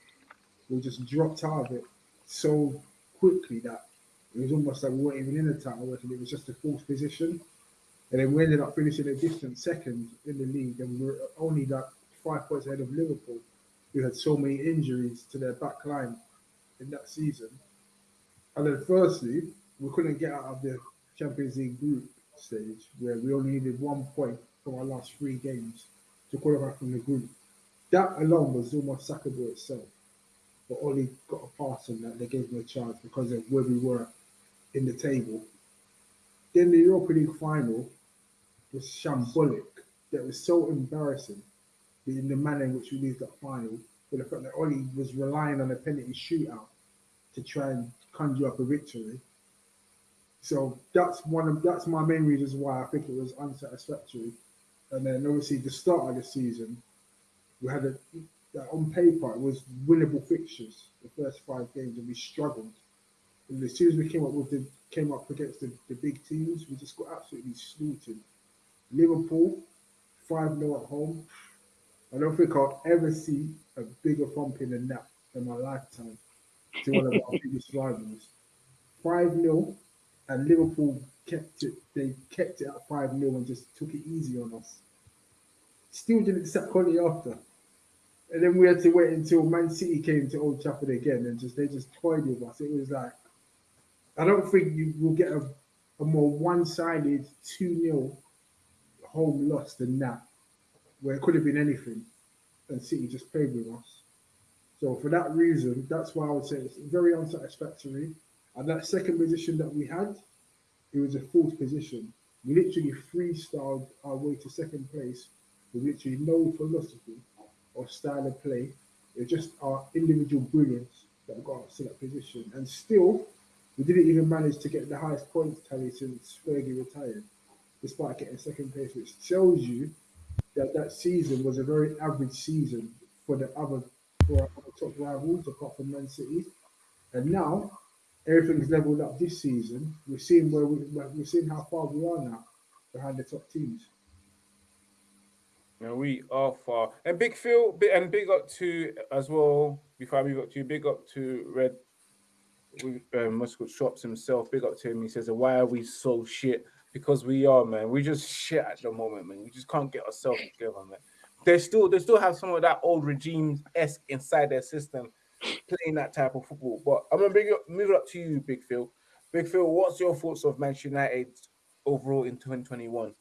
we just dropped out of it so quickly that it was almost like we weren't even in the title and it was just a fourth position. And then we ended up finishing a distant second in the league, and we were only like five points ahead of Liverpool, who had so many injuries to their back line in that season. And then, firstly, we couldn't get out of the Champions League group stage, where we only needed one point from our last three games to qualify from the group. That alone was almost sackable itself. But Ole got a pass on that. They gave him a chance because of where we were in the table. Then the Europa League final was shambolic. That was so embarrassing in the manner in which we lose that final. For the fact that Ole was relying on a penalty shootout to try and conjure up a victory. So that's one of that's my main reasons why I think it was unsatisfactory. And then obviously the start of the season, we had a that on paper it was winnable fixtures the first five games, and we struggled. And as soon as we came up with the came up against the, the big teams, we just got absolutely slaughtered. Liverpool, 5 0 at home. I don't think I'll ever see a bigger thumping than that in my lifetime to one of our biggest rivals. 5 0, and Liverpool kept it, they kept it at 5 0 and just took it easy on us. Still didn't sack Conte after. And then we had to wait until Man City came to Old Trafford again and just they just toyed with us. It was like, I don't think you will get a, a more one sided 2 0 home loss than that, where it could have been anything, and City just played with us. So for that reason, that's why I would say it's very unsatisfactory. And that second position that we had, it was a fourth position. We literally freestyled our way to second place with literally no philosophy or style of play. It's just our individual brilliance that got us to that position. And still, we didn't even manage to get the highest points tally since Fergie retired despite getting second place, which tells you that that season was a very average season for the other for our top rivals, apart from Man City. And now everything's leveled up this season. We're seeing where we, we're seeing how far we are now behind the top teams. And we are far. And big Phil, and big up to as well. Before I move up to you, big up to Red we- um, Muscle Shops himself. Big up to him. He says, "Why are we so shit?" Because we are, man. We just shit at the moment, man. We just can't get ourselves together, man. They still, they still have some of that old regime esque inside their system, playing that type of football. But I'm gonna bring move it up to you, Big Phil. Big Phil, what's your thoughts of Manchester United overall in 2021?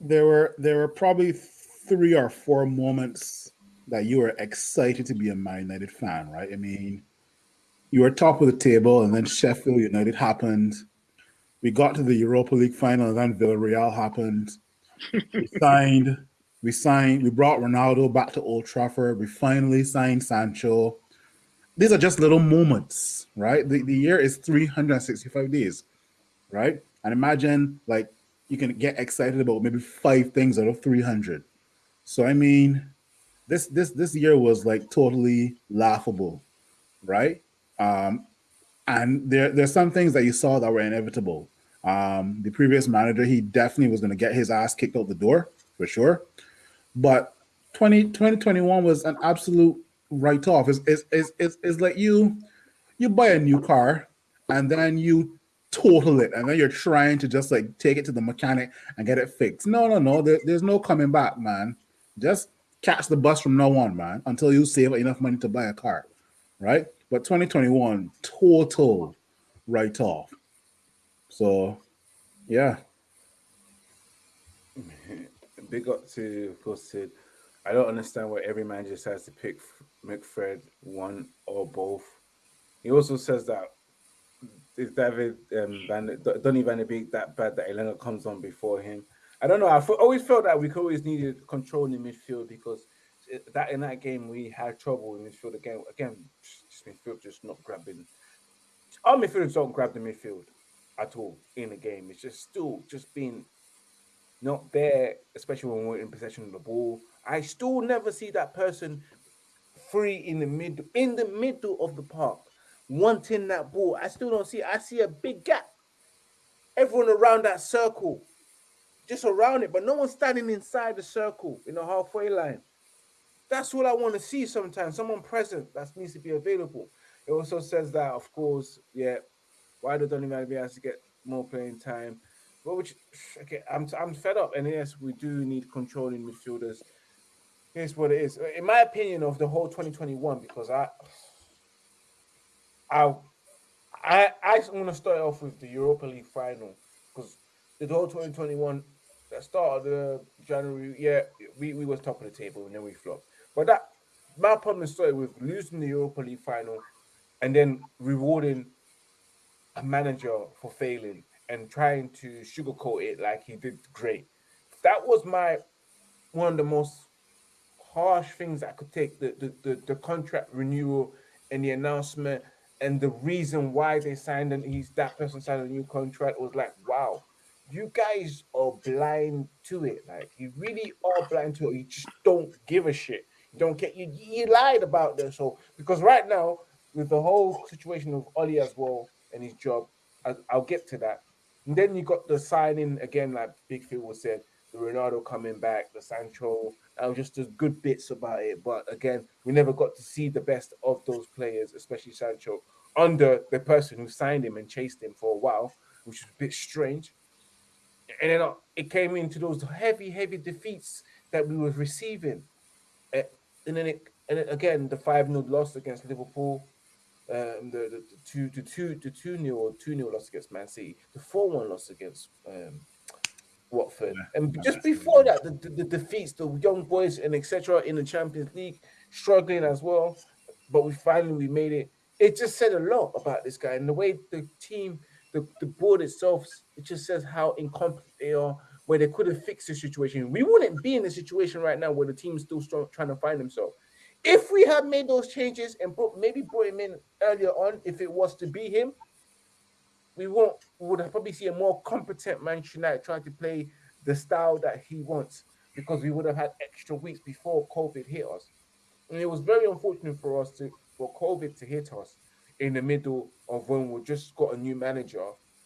There were there were probably three or four moments that you were excited to be a Man United fan, right? I mean, you were top of the table, and then Sheffield United happened. We got to the Europa League final, and then Villarreal happened. We signed, we signed, we brought Ronaldo back to Old Trafford. We finally signed Sancho. These are just little moments, right? The, the year is 365 days, right? And imagine like you can get excited about maybe five things out of 300. So I mean, this this this year was like totally laughable, right? Um, and there there's some things that you saw that were inevitable. Um, the previous manager, he definitely was going to get his ass kicked out the door for sure. But 20, 2021 was an absolute write off. It's, it's, it's, it's, it's like you you buy a new car and then you total it and then you're trying to just like take it to the mechanic and get it fixed. No, no, no. There, there's no coming back, man. Just catch the bus from now on, man, until you save enough money to buy a car, right? But 2021, total write off. So, yeah. Big up to, of course, Sid. I don't understand why every man just has to pick McFred one or both. He also says that if David um, Van, Donny Van de Beek that bad that Elanga comes on before him. I don't know. I always felt that we always needed control in midfield because that in that game we had trouble in midfield again. Again, just midfield just not grabbing. Our midfielders don't grab the midfield at all in the game. It's just still just being not there, especially when we're in possession of the ball. I still never see that person free in the mid in the middle of the park wanting that ball. I still don't see. I see a big gap. Everyone around that circle, just around it, but no one standing inside the circle in the halfway line. That's what I want to see sometimes. Someone present that needs to be available. It also says that, of course, yeah, why do Donny Van has to get more playing time? But which okay, I'm I'm fed up. And yes, we do need controlling midfielders. Here's what it is. In my opinion of the whole 2021, because I I I I want to start off with the Europa League final because the whole 2021 that start of the January, yeah, we, we was top of the table and then we flopped. But that my problem started with losing the Europa League final and then rewarding a manager for failing and trying to sugarcoat it like he did great. That was my one of the most harsh things I could take the the, the, the contract renewal and the announcement and the reason why they signed and he's that person signed a new contract was like, wow, you guys are blind to it. Like you really are blind to it. You just don't give a shit. You don't get you you lied about this. So because right now, with the whole situation of Ole as well and his job, I, will get to that. And then you got the signing again, like Big Phil was said, the Ronaldo coming back, the Sancho. I was just the good bits about it. But again, we never got to see the best of those players, especially Sancho, under the person who signed him and chased him for a while, which was a bit strange. And then uh, it came into those heavy, heavy defeats that we were receiving. and then it, and again, the 5 0 loss against Liverpool, um, the, the, the two to two two nil or two nil loss against Man City, the four one loss against um, Watford, yeah, and just before that, the, the, the, defeats, the young boys and etc. in the Champions League, struggling as well. But we finally we made it. It just said a lot about this guy and the way the team, the, the board itself, it just says how incompetent they are. Where they could have fixed the situation, we wouldn't be in a situation right now where the team is still strong, trying to find themselves. If we had made those changes and put maybe brought him in earlier on, if it was to be him, we won't we would probably see a more competent Manchester United trying to play the style that he wants because we would have had extra weeks before COVID hit us. And it was very unfortunate for us to for COVID to hit us in the middle of when we just got a new manager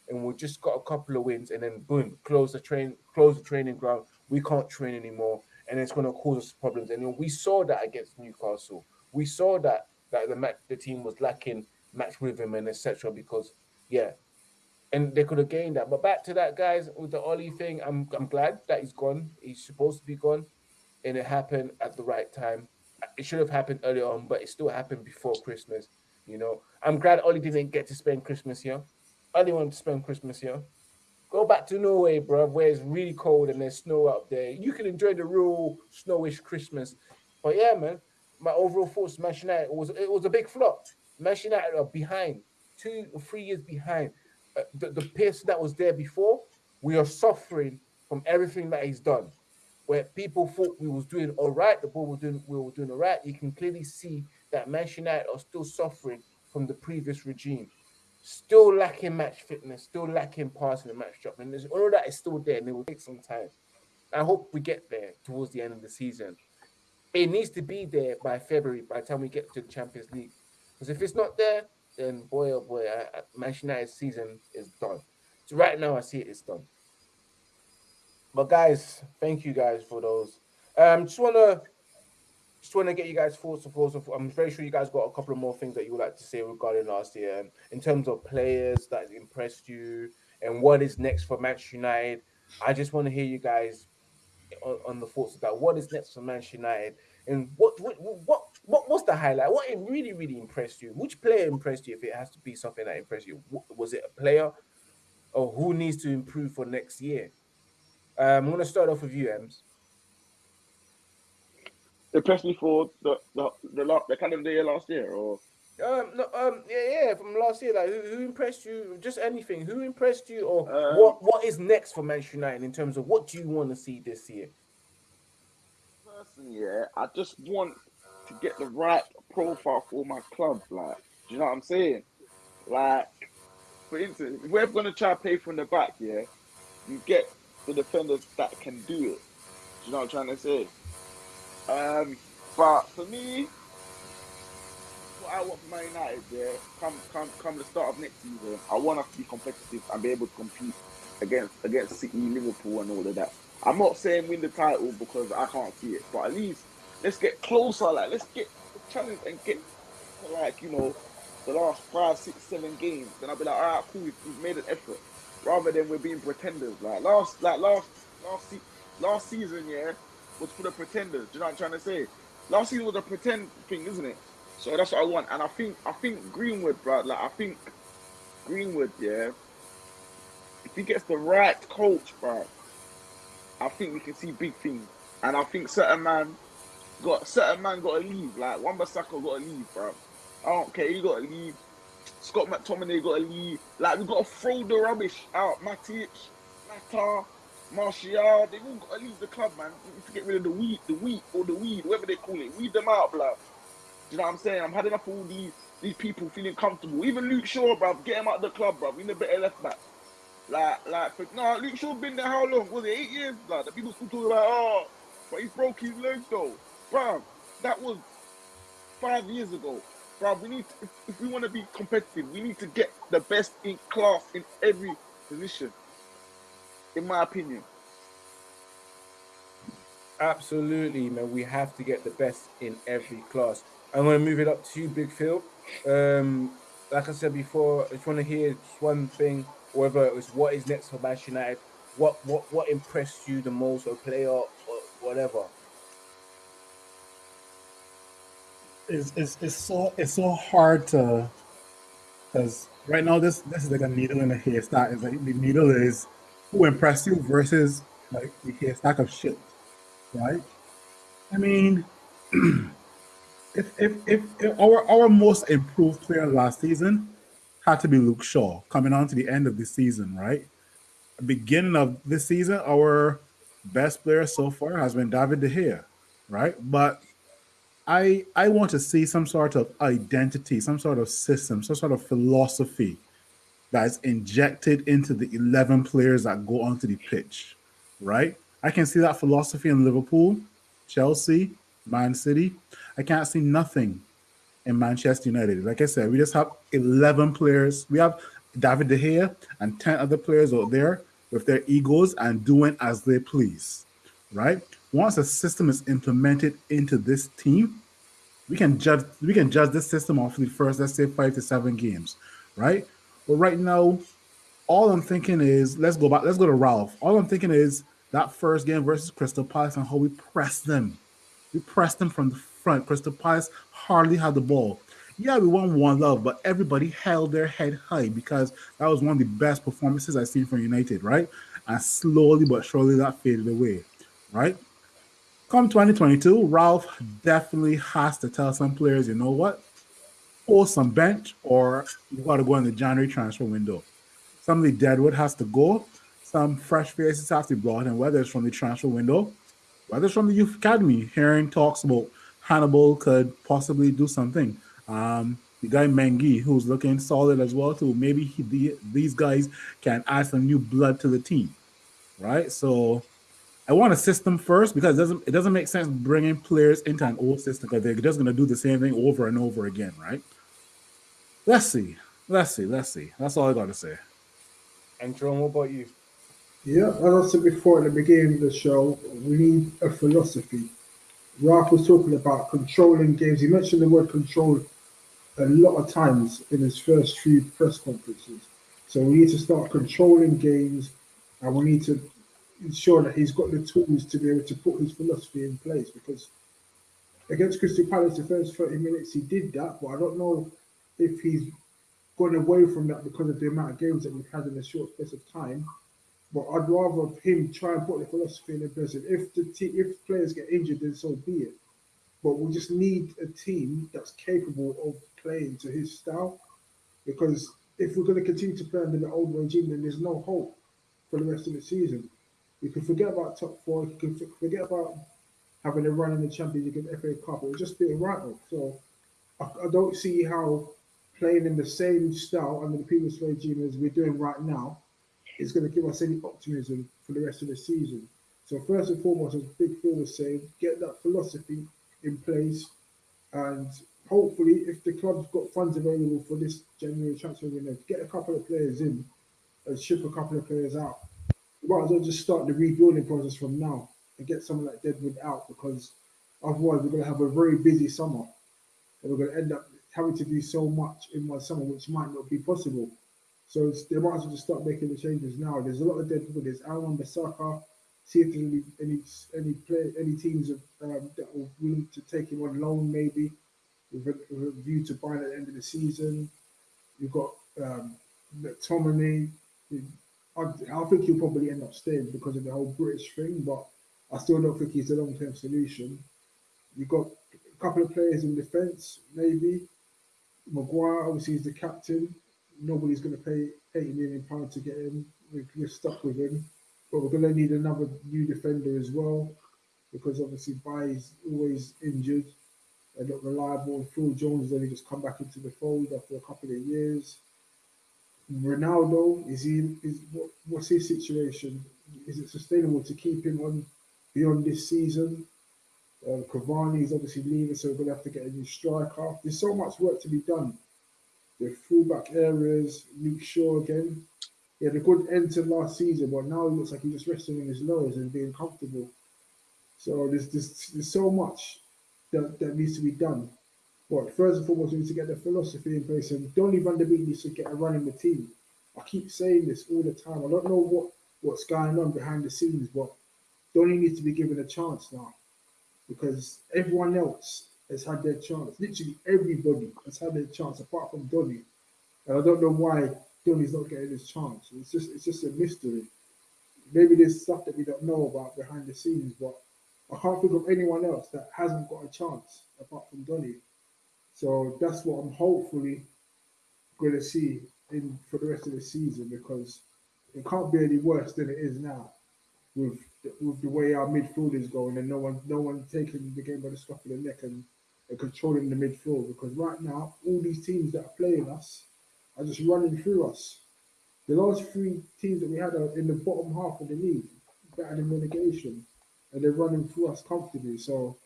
and we just got a couple of wins and then boom, close the train, close the training ground. We can't train anymore and it's going to cause us problems. And we saw that against Newcastle. We saw that that the match, the team was lacking match rhythm and etc. Because yeah, and they could have gained that. But back to that, guys, with the Ole thing, I'm I'm glad that he's gone. He's supposed to be gone, and it happened at the right time. It should have happened earlier on, but it still happened before Christmas. You know, I'm glad Ole didn't get to spend Christmas here. Ole wanted to spend Christmas here. Go back to Norway, bro, where it's really cold and there's snow out there. You can enjoy the real snowish Christmas. But yeah, man, my overall thoughts, Manchester United was it was a big flop. Manchester United are behind, two or three years behind. The, the pace that was there before, we are suffering from everything that he's done. Where people thought we was doing all right, the ball was doing we were doing all right. You can clearly see that Manchester United are still suffering from the previous regime still lacking match fitness, still lacking passing and match drop. And all of that is still there and it will take some time. I hope we get there towards the end of the season. It needs to be there by February, by the time we get to the Champions League. Because if it's not there, then boy, oh boy, I, I, Manchester United's season is done. So right now, I see it, it's done. But guys, thank you guys for those. Um, just want to just want to get you guys thoughts, of. I'm very sure you guys got a couple of more things that you would like to say regarding last year, and in terms of players that impressed you and what is next for Manchester United. I just want to hear you guys on, on the thoughts of that. What is next for Manchester United, and what what what what what's the highlight? What really really impressed you? Which player impressed you? If it has to be something that impressed you, was it a player, or who needs to improve for next year? Um, I'm going to start off with you, Ems. Impressed me for the the the, the, the kind of year last year, or um, no, um, yeah, yeah, from last year, like who, who impressed you? Just anything. Who impressed you, or Um, what? What is next for Manchester United in terms of what do you want to see this year? person, yeah, I just want to get the right profile for my club. Like, do you know what I'm saying? Like, for instance, if we're gonna try to play from the back, yeah, you get the defenders that can do it. Do you know what I'm trying to say? Um, but for me, what I want for Man United, yeah, come come come the start of next season, I want us to be competitive and be able to compete against against City, Liverpool, and all of that. I'm not saying win the title because I can't see it, but at least let's get closer. Like let's get challenge and get like you know the last five, six, seven games. Then I'll be like, all right, cool, we've, we've made an effort, rather than we're being pretenders. Like last, like last, last, se- last season, yeah, was for the pretenders. Do you know what I'm trying to say? Last season was a pretend thing, isn't it? So that's what I want, and I think I think Greenwood, bro. Like I think Greenwood, yeah. If he gets the right coach, bro, I think we can see big things. And I think certain man got certain man got to leave. Like Wan Bissaka got to leave, bro. I don't care. He got to leave. Scott McTominay got to leave. Like we got to throw the rubbish out. Matic, Mata, Martial, they all got to leave the club, man. We need to get rid of the weed, the wheat or the weed, whatever they call it. Weed them out, bro. Do you know what I'm saying? I'm had enough of all these these people feeling comfortable. Even Luke Shaw, bro, get him out of the club, bro. We need a better left back. Like, like, for, no, Luke Shaw been there how long? Was it eight years? Like, the people still talking about, oh, but he broke his leg though, bro. That was five years ago, bro. We need, to, if, we want to be competitive, we need to get the best in class in every position. In my opinion, Absolutely, man. We have to get the best in every class. I'm going to move it up to you, Big Phil. Um, like I said before, I just want to hear one thing, whether it was what is next for Manchester United, what what what impressed you the most, or player, or whatever. It's, it's, it's so it's so hard to because right now this this is like a needle in a haystack. It's like the needle is who impressed you versus like the haystack of shit, right? I mean, if, if if if our our most improved player last season had to be Luke Shaw coming on to the end of the season, right? Beginning of this season, our best player so far has been David De Gea, right? But I I want to see some sort of identity, some sort of system, some sort of philosophy that is injected into the 11 players that go onto the pitch, right? I can see that philosophy in Liverpool, Chelsea, Man City. I can't see nothing in Manchester United. Like I said, we just have 11 players. We have David De Gea and 10 other players out there with their egos and doing as they please, right? Once a system is implemented into this team, we can judge we can judge this system off the first, let's say five to seven games, right? But right now, all I'm thinking is let's go back, let's go to Ralph. All I'm thinking is that first game versus Crystal Palace and how we pressed them. We pressed them from the front. Crystal Palace hardly had the ball. Yeah, we won one love, but everybody held their head high because that was one of the best performances I've seen from United, right? And slowly but surely that faded away, right? Come 2022, Ralph definitely has to tell some players, you know what? Pull some bench or you got to go in the January transfer window. Some of the deadwood has to go. Some fresh faces have to be brought in, whether it's from the transfer window, whether it's from the youth academy. Hearing talks about Hannibal could possibly do something. Um, the guy Mengi, who's looking solid as well too. Maybe he, the, these guys can add some new blood to the team, right? So I want a system first because it doesn't it doesn't make sense bringing players into an old system because they're just going to do the same thing over and over again, right? Let's see, let's see, let's see. That's all I got to say. And Jerome, what about you? Yeah, as I said before at the beginning of the show, we need a philosophy. Ralph was talking about controlling games. He mentioned the word control a lot of times in his first few press conferences. So we need to start controlling games and we need to ensure that he's got the tools to be able to put his philosophy in place. Because against Crystal Palace, the first 30 minutes he did that, but I don't know if he's gone away from that because of the amount of games that we've had in a short space of time. But I'd rather him try and put the philosophy in place. If the te- if players get injured, then so be it. But we just need a team that's capable of playing to his style. Because if we're going to continue to play under the old regime, then there's no hope for the rest of the season. You can forget about top four. You can forget about having a run in the Champions League and FA Cup. It just be a write-off. So I, I don't see how playing in the same style under the previous regime as we're doing right now is going to give us any optimism for the rest of the season. So first and foremost, as Big Phil was saying, get that philosophy in place, and hopefully, if the club's got funds available for this January transfer window, get a couple of players in and ship a couple of players out. Might as well just start the rebuilding process from now and get someone like Deadwood out because otherwise we're going to have a very busy summer and we're going to end up having to do so much in one summer, which might not be possible. So they might as well just start making the changes now. There's a lot of dead people. There's Aaron Basaka. See if there's any any any play any teams um, that are willing to take him on loan, maybe with a, with a view to buying at the end of the season. You've got um, McTominay. I, I think he'll probably end up staying because of the whole British thing, but I still don't think he's a long term solution. You've got a couple of players in defence, maybe. Maguire, obviously, is the captain. Nobody's going to pay 80 million pounds to get him. We're, stuck with him. But we're going to need another new defender as well because obviously Bailly's always injured and not reliable. Phil Jones has only just come back into the fold after a couple of years. Ronaldo, is he is what, what's his situation? Is it sustainable to keep him on beyond this season? Um, Cavani is obviously leaving, so we're going to have to get a new striker. There's so much work to be done. The fullback areas, Luke Shaw again. He had a good end to last season, but now he looks like he's just resting on his laurels and being comfortable. So there's, there's, there's so much that, that needs to be done. But first and foremost, we need to get the philosophy in place, and Donny van de Beek needs to get a run in the team. I keep saying this all the time. I don't know what, what's going on behind the scenes, but Donny needs to be given a chance now because everyone else has had their chance. Literally everybody has had their chance apart from Donny. And I don't know why Donny's not getting his chance. It's just it's just a mystery. Maybe there's stuff that we don't know about behind the scenes, but I can't think of anyone else that hasn't got a chance apart from Donny. So that's what I'm hopefully going to see in for the rest of the season because it can't be any worse than it is now with with the way our midfield is going and no one no one taking the game by the scruff of the neck and, and controlling the midfield because right now all these teams that are playing us are just running through us. The last three teams that we had are in the bottom half of the league, than relegation, and they're running through us comfortably. So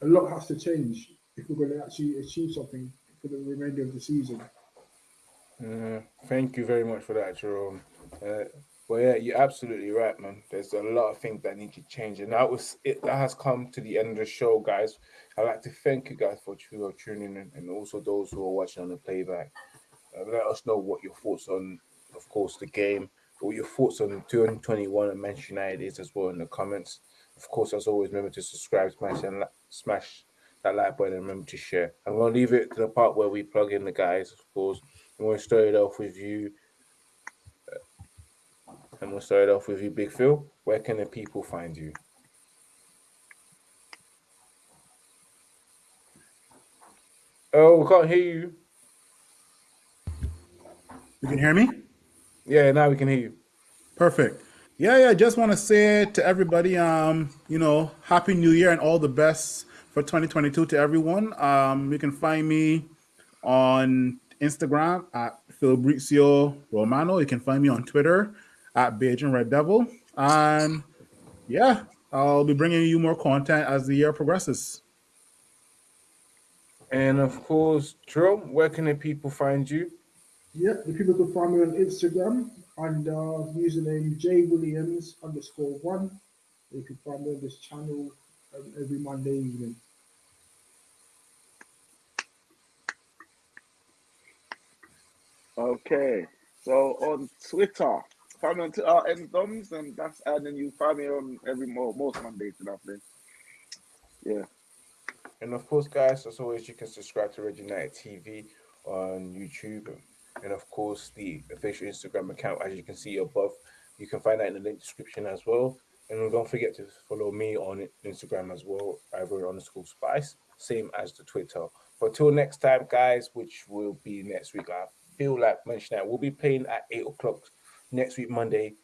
a lot has to change if we're going to actually achieve something for the remainder of the season. Uh, thank you very much for that, Jerome. Uh, well, yeah, you're absolutely right, man. There's a lot of things that need to change, and that was it. That has come to the end of the show, guys. I'd like to thank you guys for tuning in, and also those who are watching on the playback. Uh, let us know what your thoughts on, of course, the game, what your thoughts on 2021 and Manchester United is as well in the comments. Of course, as always, remember to subscribe, smash and smash that like button, and remember to share. I'm gonna leave it to the part where we plug in the guys, of course. I'm gonna start it off with you. And we'll start it off with you, Big Phil. Where can the people find you? Oh, we can't hear you. You can hear me? Yeah, now we can hear you. Perfect. Yeah, yeah. Just want to say to everybody, um, you know, happy New Year and all the best for 2022 to everyone. Um, you can find me on Instagram at Fabrizio Romano. You can find me on Twitter at Beijing Red Devil. And yeah, I'll be bringing you more content as the year progresses. And of course, Jerome, where can the people find you? Yeah, the people can find me on Instagram under username J Williams underscore one. You can find me on this channel every Monday evening. Okay, so on Twitter, find me on Twitter, M Doms, and that's and then you find me on every more most Mondays and after. Yeah. And of course, guys, as always, you can subscribe to Red United TV on YouTube, and of course the official Instagram account, as you can see above. You can find that in the link description as well. And don't forget to follow me on Instagram as well, Ivory underscore Spice, same as the Twitter. But till next time, guys, which will be next week, I feel like mentioning that we'll be playing at eight o'clock next week, Monday,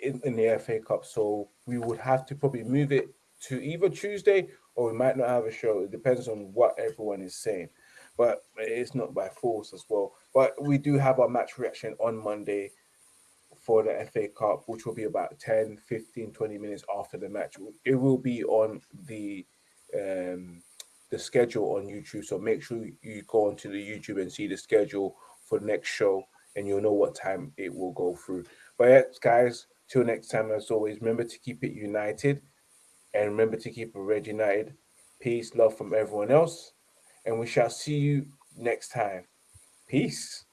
in, in the FA Cup. So we would have to probably move it to either Tuesday or we might not have a show. It depends on what everyone is saying. But it's not by force as well. But we do have our match reaction on Monday for the FA Cup, which will be about 10, 15, 20 minutes after the match. It will be on the um, the schedule on YouTube. So make sure you go onto the YouTube and see the schedule for the next show, and you'll know what time it will go through. But yeah, guys, till next time, as always, remember to keep it united, and remember to keep it red united. Peace, love from everyone else, and we shall see you next time. Peace.